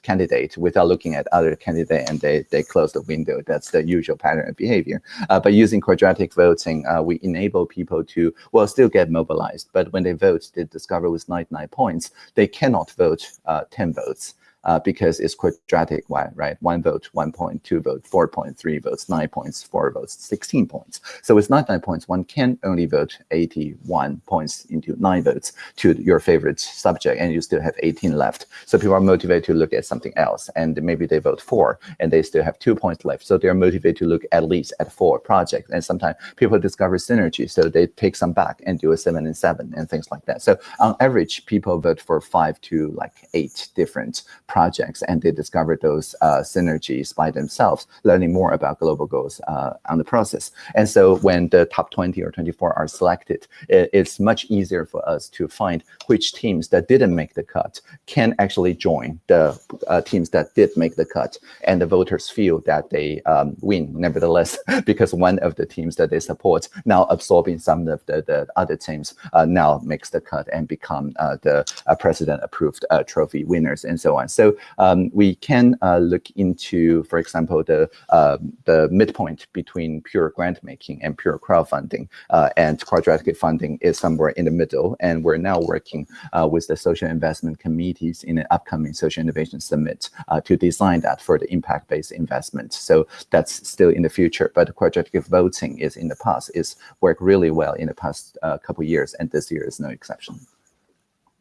candidate without looking at other candidate and they, they close the window. That's the usual pattern of behavior. Uh, but using quadratic voting, uh, we enable people to, well, still get mobilized. But when they vote, they discover with 99 points, they cannot vote uh, 10 votes uh, because it's quadratic, right? One vote, one point, two point, three votes, nine points, four votes, 16 points. So with 99 points, one can only vote 81 points into nine votes to your favorite subject, and you still have 18 left. So people are motivated to look at something else, and maybe they vote four, and they still have two points left. So they're motivated to look at least at four projects. And sometimes people discover synergy, so they take some back and do a seven and seven and things like that. So on average, people vote for five to like eight different projects and they discover those uh, synergies by themselves, learning more about global goals uh, on the process. And so when the top 20 or 24 are selected, it, it's much easier for us to find which teams that didn't make the cut can actually join the uh, teams that did make the cut. And the voters feel that they um, win nevertheless, (laughs) because one of the teams that they support now absorbing some of the, the other teams uh, now makes the cut and become uh, the uh, president approved trophy winners and so on. So um, we can uh, look into, for example, the uh, the midpoint between pure grant making and pure crowdfunding, uh, and quadratic funding is somewhere in the middle. And we're now working with the social investment committees in an upcoming social innovation summit to design that for the impact-based investment. So that's still in the future, but quadratic voting is in the past. It's worked really well in the past uh, couple years, and this year is no exception.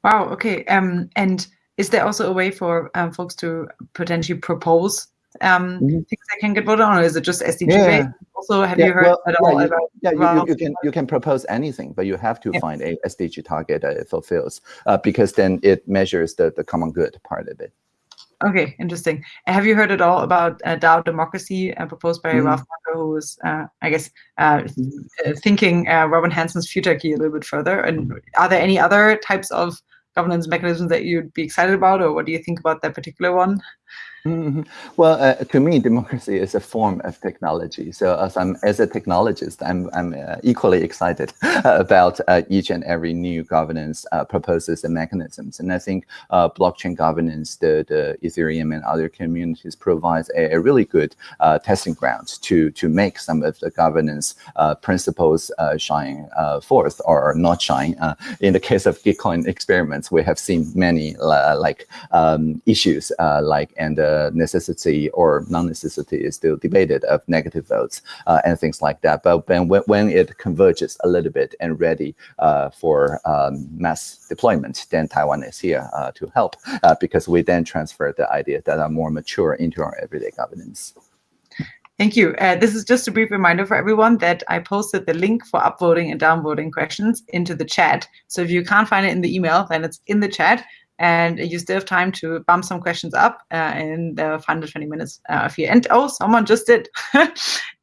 Wow. Okay. Um, and is there also a way for um, folks to potentially propose um, mm -hmm. things they can get voted on, or is it just SDG yeah. based? Also, have yeah, you heard well, at yeah, all you, about? Yeah, you, you, you, can you can propose anything, but you have to find a SDG target that it fulfills, uh, because then it measures the the common good part of it. Okay, interesting. Have you heard at all about uh, DAO democracy uh, proposed by mm. Ralph who was, uh, I guess, uh, mm-hmm. thinking uh, Robin Hanson's futarchy a little bit further? And are there any other types of governance mechanisms that you'd be excited about, or what do you think about that particular one? Mm -hmm. Well, uh, to me, democracy is a form of technology. So as I'm as a technologist, I'm I'm uh, equally excited (laughs) about uh, each and every new governance uh, proposals and mechanisms. And I think uh, blockchain governance, the the Ethereum and other communities provides a, a really good uh, testing ground to to make some of the governance principles shine forth or not shine. in the case of Gitcoin experiments, we have seen many like um, issues like and necessity or non-necessity is still debated of negative votes uh, and things like that. But when, when it converges a little bit and ready uh, for um, mass deployment, then Taiwan is here uh, to help uh, because we then transfer the ideas that are more mature into our everyday governance. Thank you. Uh, this is just a brief reminder for everyone that I posted the link for upvoting and downvoting questions into the chat. So if you can't find it in the email, then it's in the chat and you still have time to bump some questions up uh, in the final 20 minutes uh, of your end. Oh, someone just did. (laughs)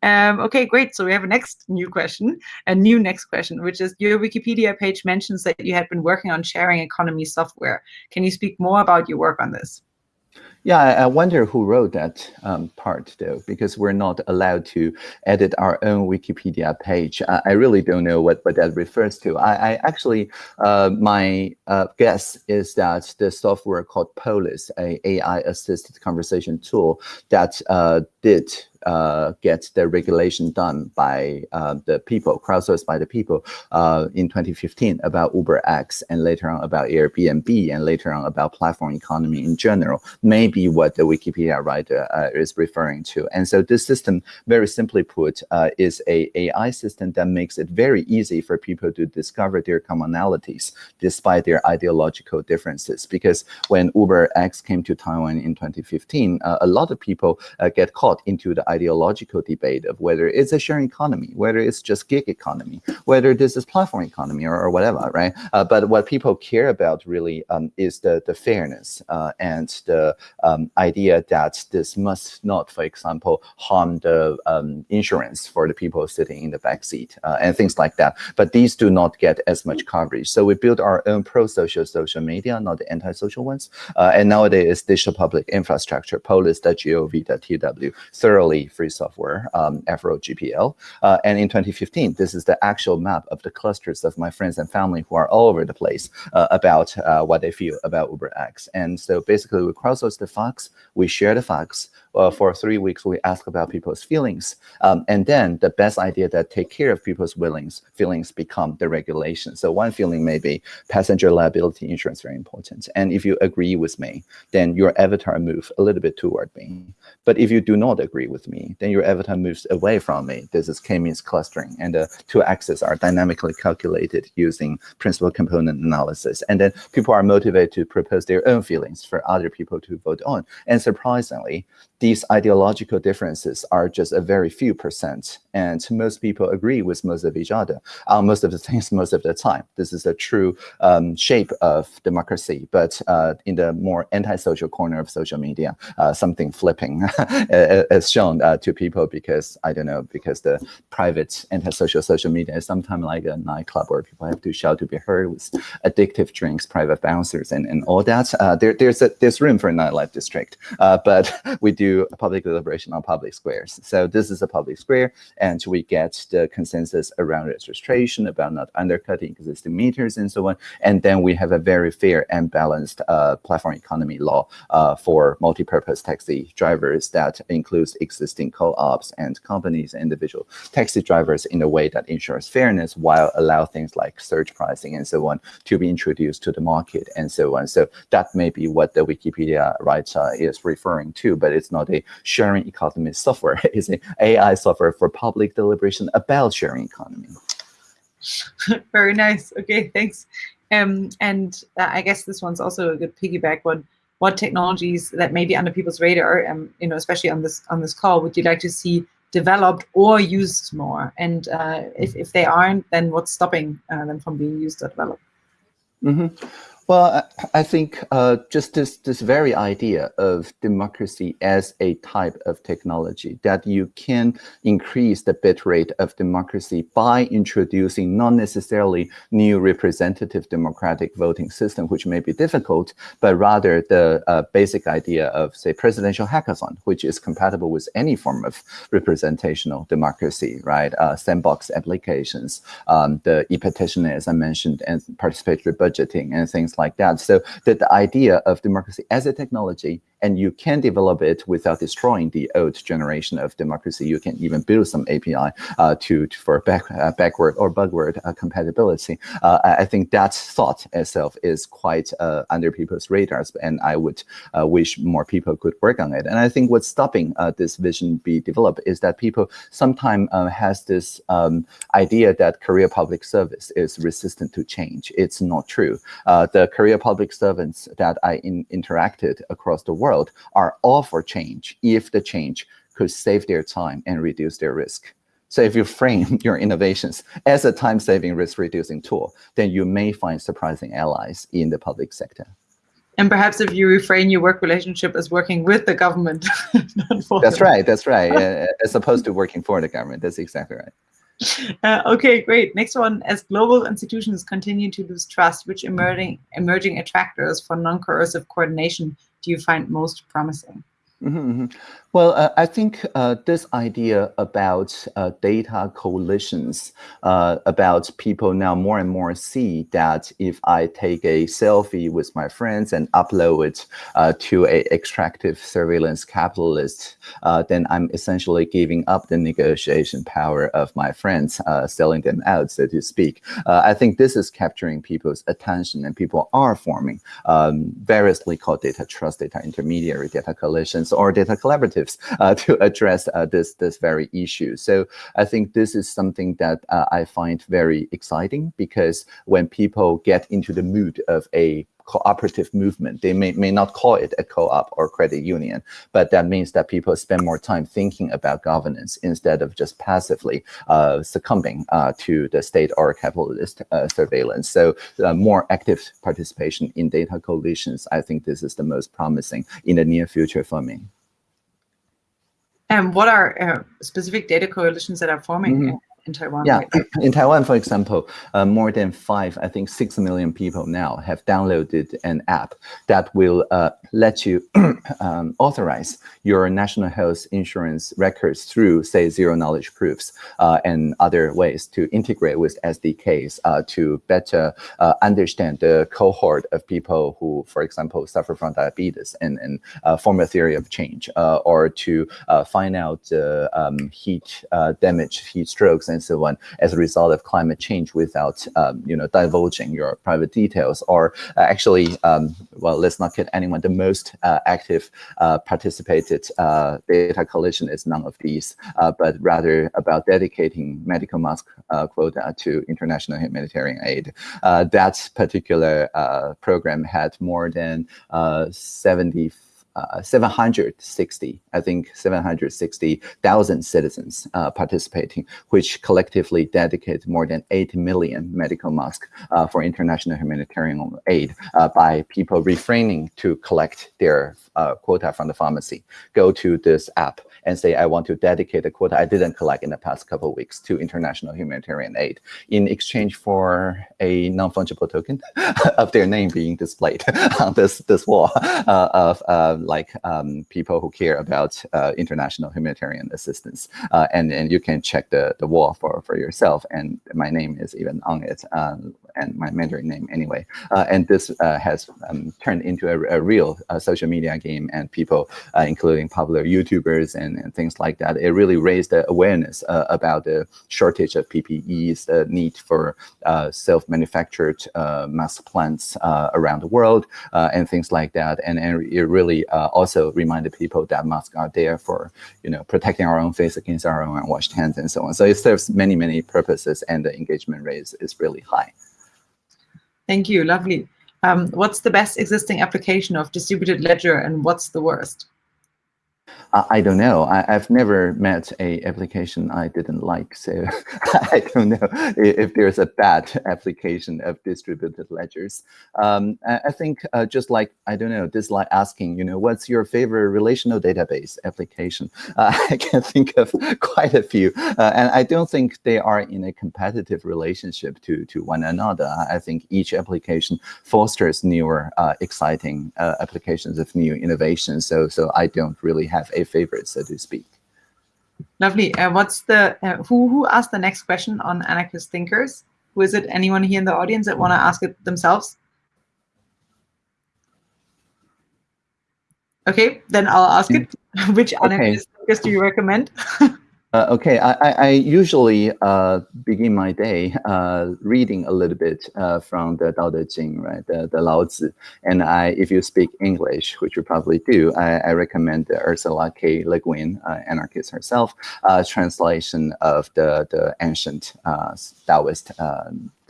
um, okay, great. So we have a next new question, a new next question, which is your Wikipedia page mentions that you had been working on sharing economy software. Can you speak more about your work on this? Yeah, I wonder who wrote that um, part though, because we're not allowed to edit our own Wikipedia page. I, I really don't know what, what that refers to. I, I actually, uh, my uh, guess is that the software called Polis, a AI-assisted conversation tool that uh, did uh, get the regulation done by uh, the people, crowdsourced by the people uh, in 2015 about UberX and later on about Airbnb and later on about platform economy in general, maybe what the Wikipedia writer uh, is referring to. And so this system, very simply put, uh, is a AI system that makes it very easy for people to discover their commonalities despite their ideological differences. Because when UberX came to Taiwan in 2015, uh, a lot of people get caught into the ideological debate of whether it's a sharing economy, whether it's just gig economy, whether this is platform economy or, or whatever, right? Uh, but what people care about really um, is the, the fairness uh, and the um, idea that this must not, for example, harm the um, insurance for the people sitting in the back seat uh, and things like that. But these do not get as much coverage. So we build our own pro-social social media, not the anti-social ones. Uh, and nowadays, digital public infrastructure, polis.gov.tw, thoroughly free software, um, Affero GPL. Uh, and in 2015, this is the actual map of the clusters of my friends and family who are all over the place uh, about uh, what they feel about UberX. And so basically, we crowdsource the facts, we share the facts, uh, for three weeks, we ask about people's feelings. Um, and then the best idea that take care of people's feelings, feelings become the regulation. So one feeling may be passenger liability insurance very important. And if you agree with me, then your avatar moves a little bit toward me. But if you do not agree with me, then your avatar moves away from me. This is k-means clustering. And the two axes are dynamically calculated using principal component analysis. And then people are motivated to propose their own feelings for other people to vote on. And surprisingly, these ideological differences are just a very few percent. And most people agree with most of each other on most of the things (laughs) most of the time. This is a true um, shape of democracy. But uh, in the more antisocial corner of social media, uh, something flipping (laughs) is shown uh, to people because, I don't know, because the private antisocial social media is sometimes like a nightclub where people have to shout to be heard with addictive drinks, private bouncers, and, and all that. Uh, there, there's, a, there's room for a nightlife district. Uh, but (laughs) we do public deliberation on public squares. So this is a public square, and we get the consensus around registration, about not undercutting existing meters and so on. And then we have a very fair and balanced uh, platform economy law uh, for multi-purpose taxi drivers that includes existing co-ops and companies, individual taxi drivers in a way that ensures fairness while allow things like surge pricing and so on to be introduced to the market and so on. So that may be what the Wikipedia writer is referring to, but it's not a sharing economy software. (laughs) It's an AI software for public deliberation about sharing economy. (laughs) Very nice. Okay, thanks. Um, and uh, I guess this one's also a good piggyback one. What technologies that may be under people's radar, um, you know, especially on this on this call, would you like to see developed or used more? And uh, if if they aren't, then what's stopping uh, them from being used or developed? Mm -hmm. Well, I think uh, just this, this very idea of democracy as a type of technology, that you can increase the bit rate of democracy by introducing not necessarily new representative democratic voting system, which may be difficult, but rather the uh, basic idea of, say, presidential hackathon, which is compatible with any form of representational democracy, right? Uh, sandbox applications, um, the e-petition, as I mentioned, and participatory budgeting and things like that. So that the idea of democracy as a technology and you can develop it without destroying the old generation of democracy. You can even build some API uh, to, to, for back, uh, backward or backward uh, compatibility. Uh, I think that thought itself is quite uh, under people's radars, and I would uh, wish more people could work on it. And I think what's stopping this vision be developed is that people sometimes has this um, idea that career public service is resistant to change. It's not true. the career public servants that I in interacted across the world world are all for change if the change could save their time and reduce their risk. So if you frame (laughs) your innovations as a time-saving risk-reducing tool, then you may find surprising allies in the public sector. And perhaps if you reframe your work relationship as working with the government. (laughs) that's right, that's (laughs) right. as opposed to working for the government, that's exactly right. Uh, okay, great. Next one, as global institutions continue to lose trust, which emerging, emerging attractors for non-coercive coordination do you find most promising? Mm -hmm. Well, uh, I think uh, this idea about uh, data coalitions, uh, about people now more and more see that if I take a selfie with my friends and upload it uh, to a extractive surveillance capitalist, uh, then I'm essentially giving up the negotiation power of my friends, selling them out, so to speak. I think this is capturing people's attention and people are forming um, variously called data trust, data intermediary, data coalitions, or data collaboratives (laughs) uh, to address uh, this this very issue. So I think this is something that uh, I find very exciting because when people get into the mood of a cooperative movement. They may, may not call it a co-op or credit union, but that means that people spend more time thinking about governance instead of just passively uh, succumbing uh, to the state or capitalist uh, surveillance. So more active participation in data coalitions, I think this is the most promising in the near future for me. And what are uh, specific data coalitions that are forming Mhm. In, Taiwan? Yeah, right in Taiwan, for example, uh, more than five, I think six million people now have downloaded an app that will uh, let you (clears throat) um, authorize your national health insurance records through, say, zero knowledge proofs uh, and other ways to integrate with SDKs uh, to better uh, understand the cohort of people who, for example, suffer from diabetes and, and uh, form a theory of change, uh, or to uh, find out um, heat uh, damage, heat strokes, and so on as a result of climate change without, um, you know, divulging your private details. Or actually, um, well, let's not kid anyone. The most uh, active uh, participated uh, data coalition is none of these, uh, but rather about dedicating medical mask uh, quota to international humanitarian aid. Uh, that particular program had more than uh, 70 uh, 760, I think 760,000 citizens uh, participating, which collectively dedicate more than 8 million medical masks uh, for international humanitarian aid uh, by people refraining to collect their uh, quota from the pharmacy. Go to this app and say, I want to dedicate a quota I didn't collect in the past couple of weeks to international humanitarian aid in exchange for a non-fungible token (laughs) of their name being displayed (laughs) on this, this wall of like um, people who care about uh, international humanitarian assistance. Uh, and, and you can check the, the wall for, for yourself. And my name is even on it uh, and my Mandarin name anyway. Uh, and this uh, has um, turned into a, a real uh, social media game and people, including popular YouTubers and, and things like that. It really raised the awareness about the shortage of PPEs, the need for self-manufactured mask plants around the world and things like that. And, and it really also reminded people that masks are there for, you know, protecting our own face against our own unwashed hands and so on. So it serves many, many purposes and the engagement rate is, is really high. Thank you, lovely. Um, what's the best existing application of distributed ledger and what's the worst? I, don't know. I, have never met a application I didn't like, so (laughs) I don't know if there's a bad (laughs) application of distributed ledgers. Um, I, think uh, just like I don't know, just like asking, you know, what's your favorite relational database application? Uh, (laughs) I can think of quite a few, uh, and I don't think they are in a competitive relationship to to one another. I think each application fosters newer, uh, exciting uh, applications of new innovations. So so I don't really have a favorite, so to speak. Lovely. Uh, what's the uh, who who asked the next question on anarchist thinkers? Who is it? Anyone here in the audience that want to ask it themselves? Okay, then I'll ask it. (laughs) Which anarchist thinkers do you recommend? (laughs) Uh, okay, I, I usually uh, begin my day uh, reading a little bit uh, from the Tao Te Ching, right, the, the Lao Tzu. And I, if you speak English, which you probably do, I, I recommend Ursula K. Le Guin, uh, anarchist herself, uh, translation of the, the ancient Taoist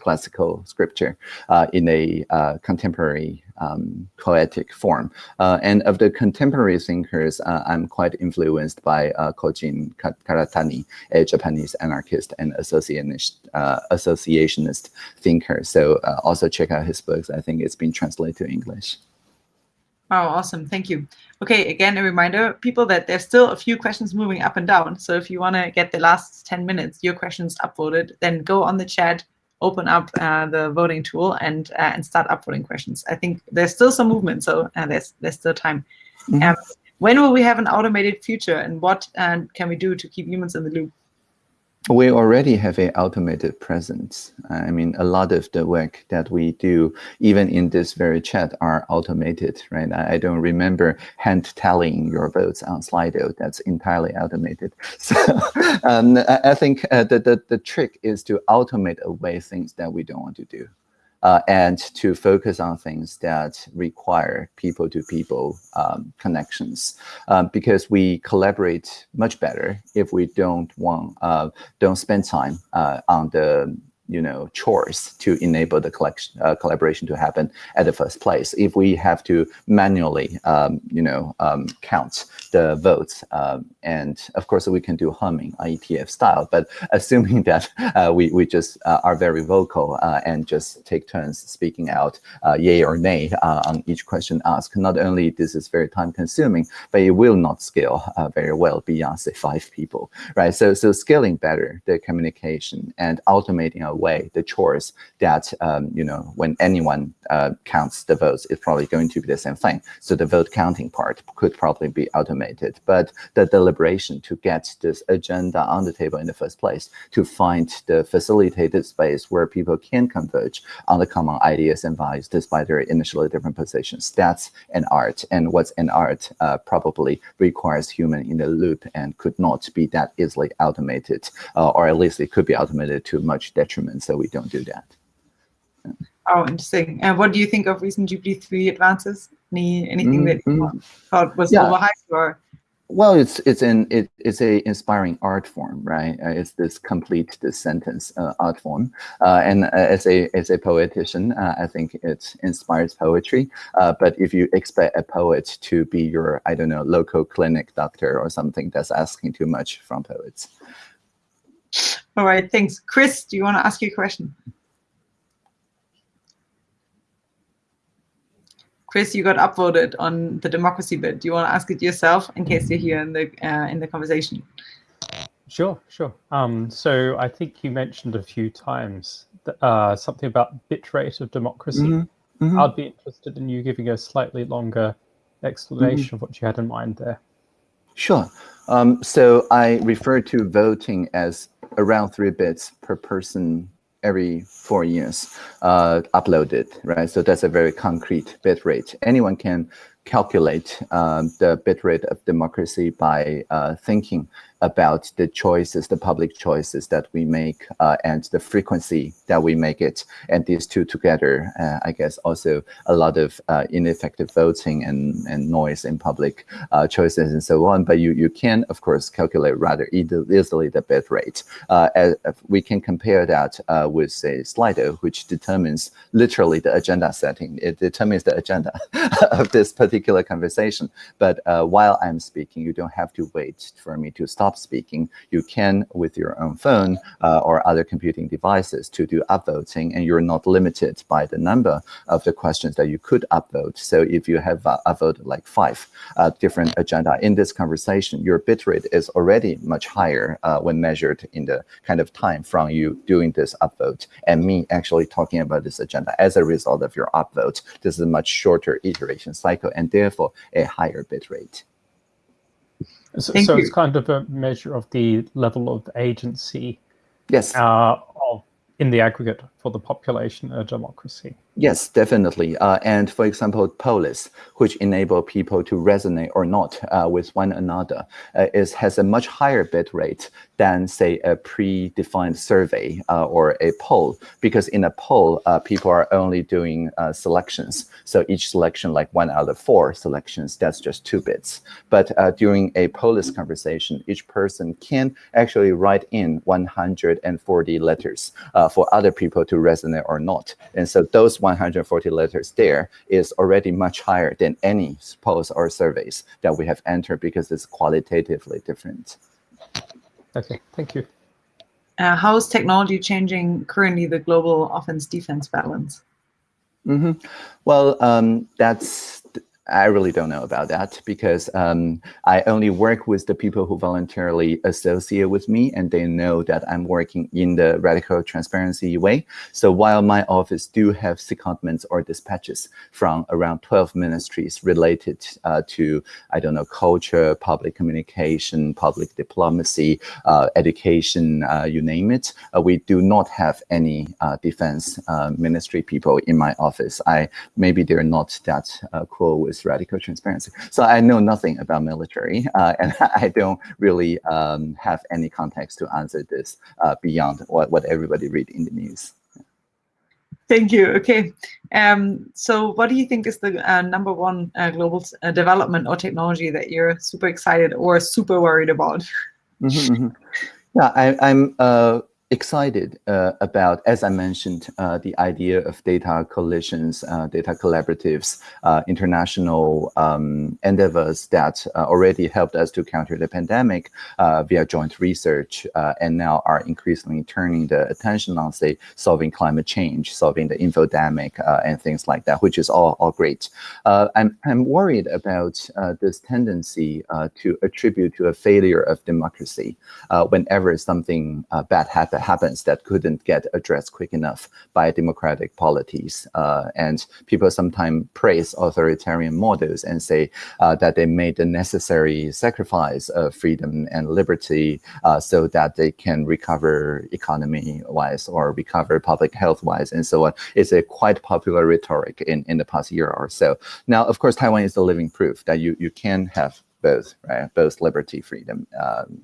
classical scripture uh, in a uh, contemporary um, poetic form. Uh, and of the contemporary thinkers, I'm quite influenced by Kojin Karatani, a Japanese anarchist and associationist, associationist thinker. So also check out his books. I think it's been translated to English. Oh, awesome. Thank you. Okay, again, a reminder, people, that there's still a few questions moving up and down. So if you want to get the last 10 minutes, your questions upvoted, then go on the chat, open up uh, the voting tool and uh, and start upvoting questions. I think there's still some movement, so uh, there's there's still time. Mm -hmm. um, when will we have an automated future, and what can we do to keep humans in the loop? We already have an automated presence. I mean, a lot of the work that we do, even in this very chat, are automated, right? I, don't remember hand tallying your votes on Slido. That's entirely automated. (laughs) So um, I, I think uh, the, the, the trick is to automate away things that we don't want to do. Uh, and to focus on things that require people-to-people um, connections, um, because we collaborate much better if we don't want uh, don't spend time uh, on the you know, chores to enable the collection uh, collaboration to happen at the first place. If we have to manually, um, you know, um, count the votes, um, and of course we can do humming IETF style, but (laughs) assuming that uh, we, we just uh, are very vocal uh, and just take turns speaking out uh, yay or nay uh, on each question asked, not only this is very time consuming, but it will not scale very well beyond say five people, right? So, so scaling better the communication and automating our way the chores that um, you know when anyone uh, counts the votes it's probably going to be the same thing. So the vote counting part could probably be automated but the deliberation to get this agenda on the table in the first place to find the facilitated space where people can converge on the common ideas and values despite their initially different positions that's an art. And what's an art uh, probably requires human in the loop and could not be that easily automated uh, or at least it could be automated to much detriment and so we don't do that. Oh, interesting. And what do you think of recent GPT-3 advances? Any anything mm -hmm. that you mm-hmm. thought was yeah. overhyped or? Well, it's it's an it, it's a inspiring art form, right? Uh, it's this complete this sentence uh, art form, uh, and uh, as a as a poetician, uh, I think it inspires poetry. Uh, but if you expect a poet to be your I don't know local clinic doctor or something, that's asking too much from poets. All right, thanks. Chris, do you want to ask your question? Chris, you got upvoted on the democracy bit. Do you want to ask it yourself in case you're here in the uh, in the conversation? Sure, sure. Um, so I think you mentioned a few times that, uh, something about bitrate of democracy. Mm -hmm. Mm -hmm. I'd be interested in you giving a slightly longer explanation mm -hmm. of what you had in mind there. Sure. Um, so I refer to voting as around three bits per person every four years uh, uploaded, right? So that's a very concrete bit rate. Anyone can calculate um, the bit rate of democracy by uh, thinking about the choices, the public choices that we make uh, and the frequency that we make it. And these two together, uh, I guess, also a lot of uh, ineffective voting and, and noise in public uh, choices and so on. But you, you can, of course, calculate rather easily the bit rate. Uh, we can compare that uh, with, say, Slido, which determines literally the agenda setting. It determines the agenda (laughs) of this particular conversation. But while I'm speaking, you don't have to wait for me to stop stop speaking, you can, with your own phone uh, or other computing devices, to do upvoting, and you're not limited by the number of the questions that you could upvote. So if you have uh, upvoted like five uh, different agenda in this conversation, your bitrate is already much higher uh, when measured in the kind of time from you doing this upvote and me actually talking about this agenda as a result of your upvote. This is a much shorter iteration cycle and therefore a higher bitrate. So, so it's kind of a measure of the level of agency. Yes. Uh, of in the aggregate for the population of democracy. Yes, definitely. Uh, and for example, polis, which enable people to resonate or not uh, with one another, uh, is has a much higher bit rate than say a predefined survey uh, or a poll, because in a poll, uh, people are only doing uh, selections. So each selection, like one out of four selections, that's just two bits. But during a polis conversation, each person can actually write in 140 letters for other people to resonate or not. And so those 140 letters there is already much higher than any polls or surveys that we have entered because it's qualitatively different. Okay, thank you. Uh, how is technology changing currently the global offense-defense balance? Mm -hmm. Well, um, that's I really don't know about that because um, I only work with the people who voluntarily associate with me and they know that I'm working in the radical transparency way. So while my office do have secondments or dispatches from around 12 ministries related uh, to, I don't know, culture, public communication, public diplomacy, uh, education, uh, you name it, uh, we do not have any uh, defense uh, ministry people in my office. I Maybe they're not that cool with radical transparency. So I know nothing about military, uh, (laughs) and I don't really um, have any context to answer this uh, beyond what, what everybody read in the news. Thank you. Okay. Um, so what do you think is the uh, number one uh, global uh, development or technology that you're super excited or super worried about? Mm -hmm, mm -hmm. Yeah, I, am excited uh, about, as I mentioned, uh, the idea of data coalitions, uh, data collaboratives, uh, international um, endeavors that uh, already helped us to counter the pandemic uh, via joint research, and now are increasingly turning the attention on, say, solving climate change, solving the infodemic, and things like that, which is all, all great. I'm, I'm worried about this tendency to attribute to a failure of democracy whenever something bad happens that happens that couldn't get addressed quick enough by democratic polities. Uh, and people sometimes praise authoritarian models and say uh, that they made the necessary sacrifice of freedom and liberty uh, so that they can recover economy-wise or recover public health-wise and so on. It's a quite popular rhetoric in, in the past year or so. Now, of course, Taiwan is the living proof that you, you can have both, right? Both liberty, freedom, um,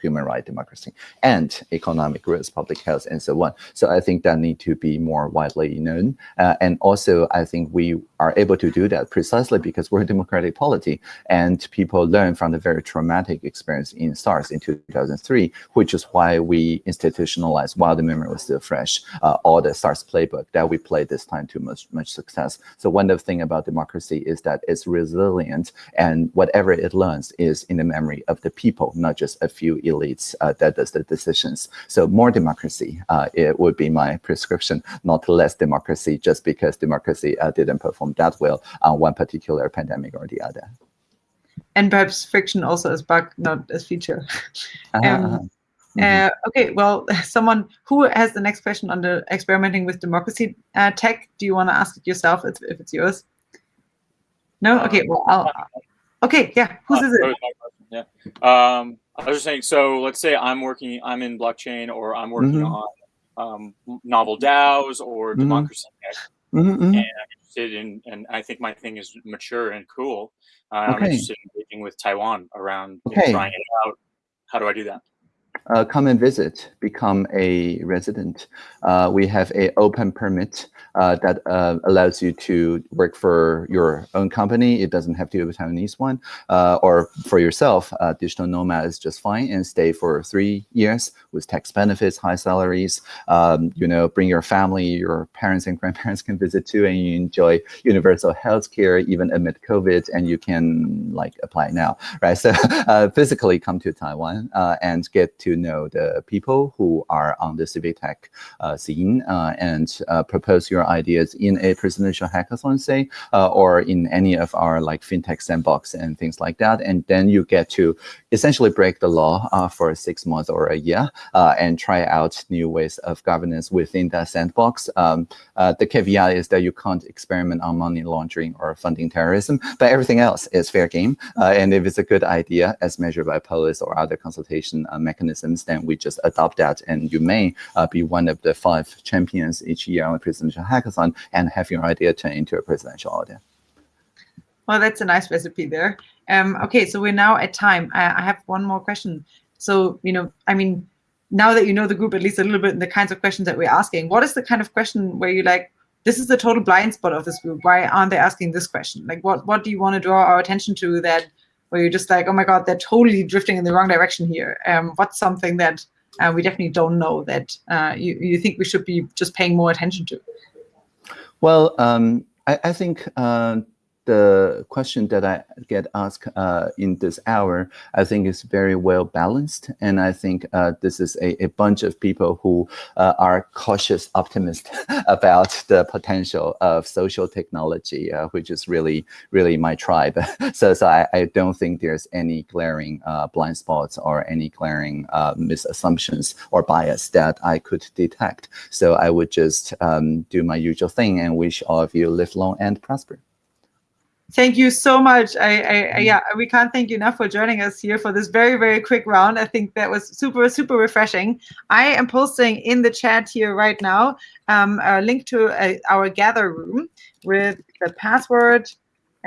human right, democracy, and economic growth, public health, and so on. So I think that need to be more widely known. Uh, and also, I think we are able to do that precisely because we're a democratic polity, and people learn from the very traumatic experience in SARS in 2003, which is why we institutionalized, while the memory was still fresh, uh, all the SARS playbook that we played this time to much, much success. So one of the thing about democracy is that it's resilient, and whatever it learns is in the memory of the people, not just a few few elites uh, that does the decisions. So more democracy, uh, it would be my prescription, not less democracy, just because democracy uh, didn't perform that well on one particular pandemic or the other. And perhaps friction also as bug, not as feature. -huh, (laughs) um, -huh. Mm -hmm. okay, well, (laughs) someone who has the next question on the experimenting with democracy uh, tech, do you want to ask it yourself if, if it's yours? No? Okay, well, I'll, okay, yeah, whose is it? Yeah. Um, I was just saying, so let's say I'm working, I'm in blockchain or I'm working mm -hmm. on um, novel DAOs or mm -hmm. democracy mm -hmm. and I'm interested in, and I think my thing is mature and cool. Uh, okay. I'm interested in engaging with Taiwan around okay. you know, trying it out. How do I do that? Uh, come and visit, become a resident. Uh, we have a open permit uh, that uh, allows you to work for your own company. It doesn't have to be a Taiwanese one. Uh, or for yourself, uh, digital nomad is just fine and stay for three years with tax benefits, high salaries. Um, you know, bring your family, your parents and grandparents can visit too, and you enjoy universal health care even amid COVID, and you can like apply now, right? So (laughs) physically come to Taiwan and get to know the people who are on the civic tech scene and propose your ideas in a presidential hackathon, say, uh, or in any of our like fintech sandbox and things like that. And then you get to essentially break the law uh, for six months or a year uh, and try out new ways of governance within that sandbox. Um, uh, the caveat is that you can't experiment on money laundering or funding terrorism, but everything else is fair game. Uh, and if it's a good idea as measured by Polis or other consultation uh, mechanisms, then we just adopt that and you may be one of the five champions each year on the presidential hackathon and have your idea turn into a presidential idea. Well, that's a nice recipe there. Um, okay, so we're now at time. I, I have one more question. So, you know, I mean, now that you know the group at least a little bit and the kinds of questions that we're asking, what is the kind of question where you like, this is the total blind spot of this group. Why aren't they asking this question? Like, what, what do you want to draw our attention to that where you're just like, oh my God, they're totally drifting in the wrong direction here. Um, what's something that uh, we definitely don't know that uh, you, you think we should be just paying more attention to? Well, um, I, I, think uh, the question that I get asked uh, in this hour, I think is very well balanced. And I think uh, this is a, a, bunch of people who uh, are cautious optimists (laughs) about the potential of social technology, uh, which is really, really my tribe. (laughs) so so I, I don't think there's any glaring uh, blind spots or any glaring uh, misassumptions or bias that I could detect. So I would just um, do my usual thing and wish all of you live long and prosper. Thank you so much. I, I, I, mm. yeah, we can't thank you enough for joining us here for this very, very quick round. I think that was super, super refreshing. I am posting in the chat here right now um, a link to uh, our gather room with the password,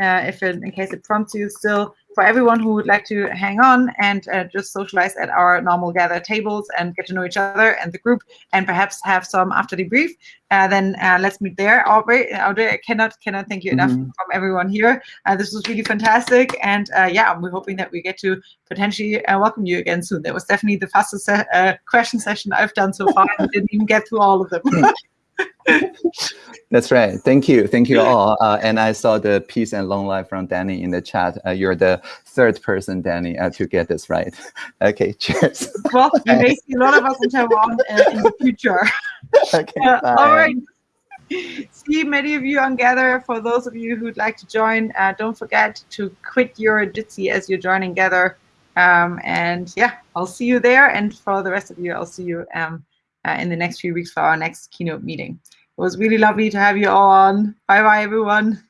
uh, if it, in case it prompts you still, for everyone who would like to hang on and uh, just socialize at our normal gather tables and get to know each other and the group and perhaps have some after debrief, uh, then uh, let's meet there. Aubrey, Audrey, I cannot, cannot thank you enough Mhm. from everyone here. Uh, this was really fantastic. And uh, yeah, we're hoping that we get to potentially uh, welcome you again soon. That was definitely the fastest se- uh, question session I've done so far. I didn't even get through all of them. (laughs) That's right. Thank you. Thank you all. Uh, and I saw the peace and long life from Danny in the chat. Uh, you're the third person, Danny, uh, to get this right. (laughs) Okay, cheers. well, (laughs) you may see a lot of us in Taiwan uh, in the future. (laughs) okay, Uh, all right. See many of you on Gather. For those of you who'd like to join, uh, don't forget to quit your Jitsi as you're joining Gather. Um, and yeah, I'll see you there. And for the rest of you, I'll see you um, uh, in the next few weeks for our next keynote meeting. It was really lovely to have you all on. Bye bye, everyone.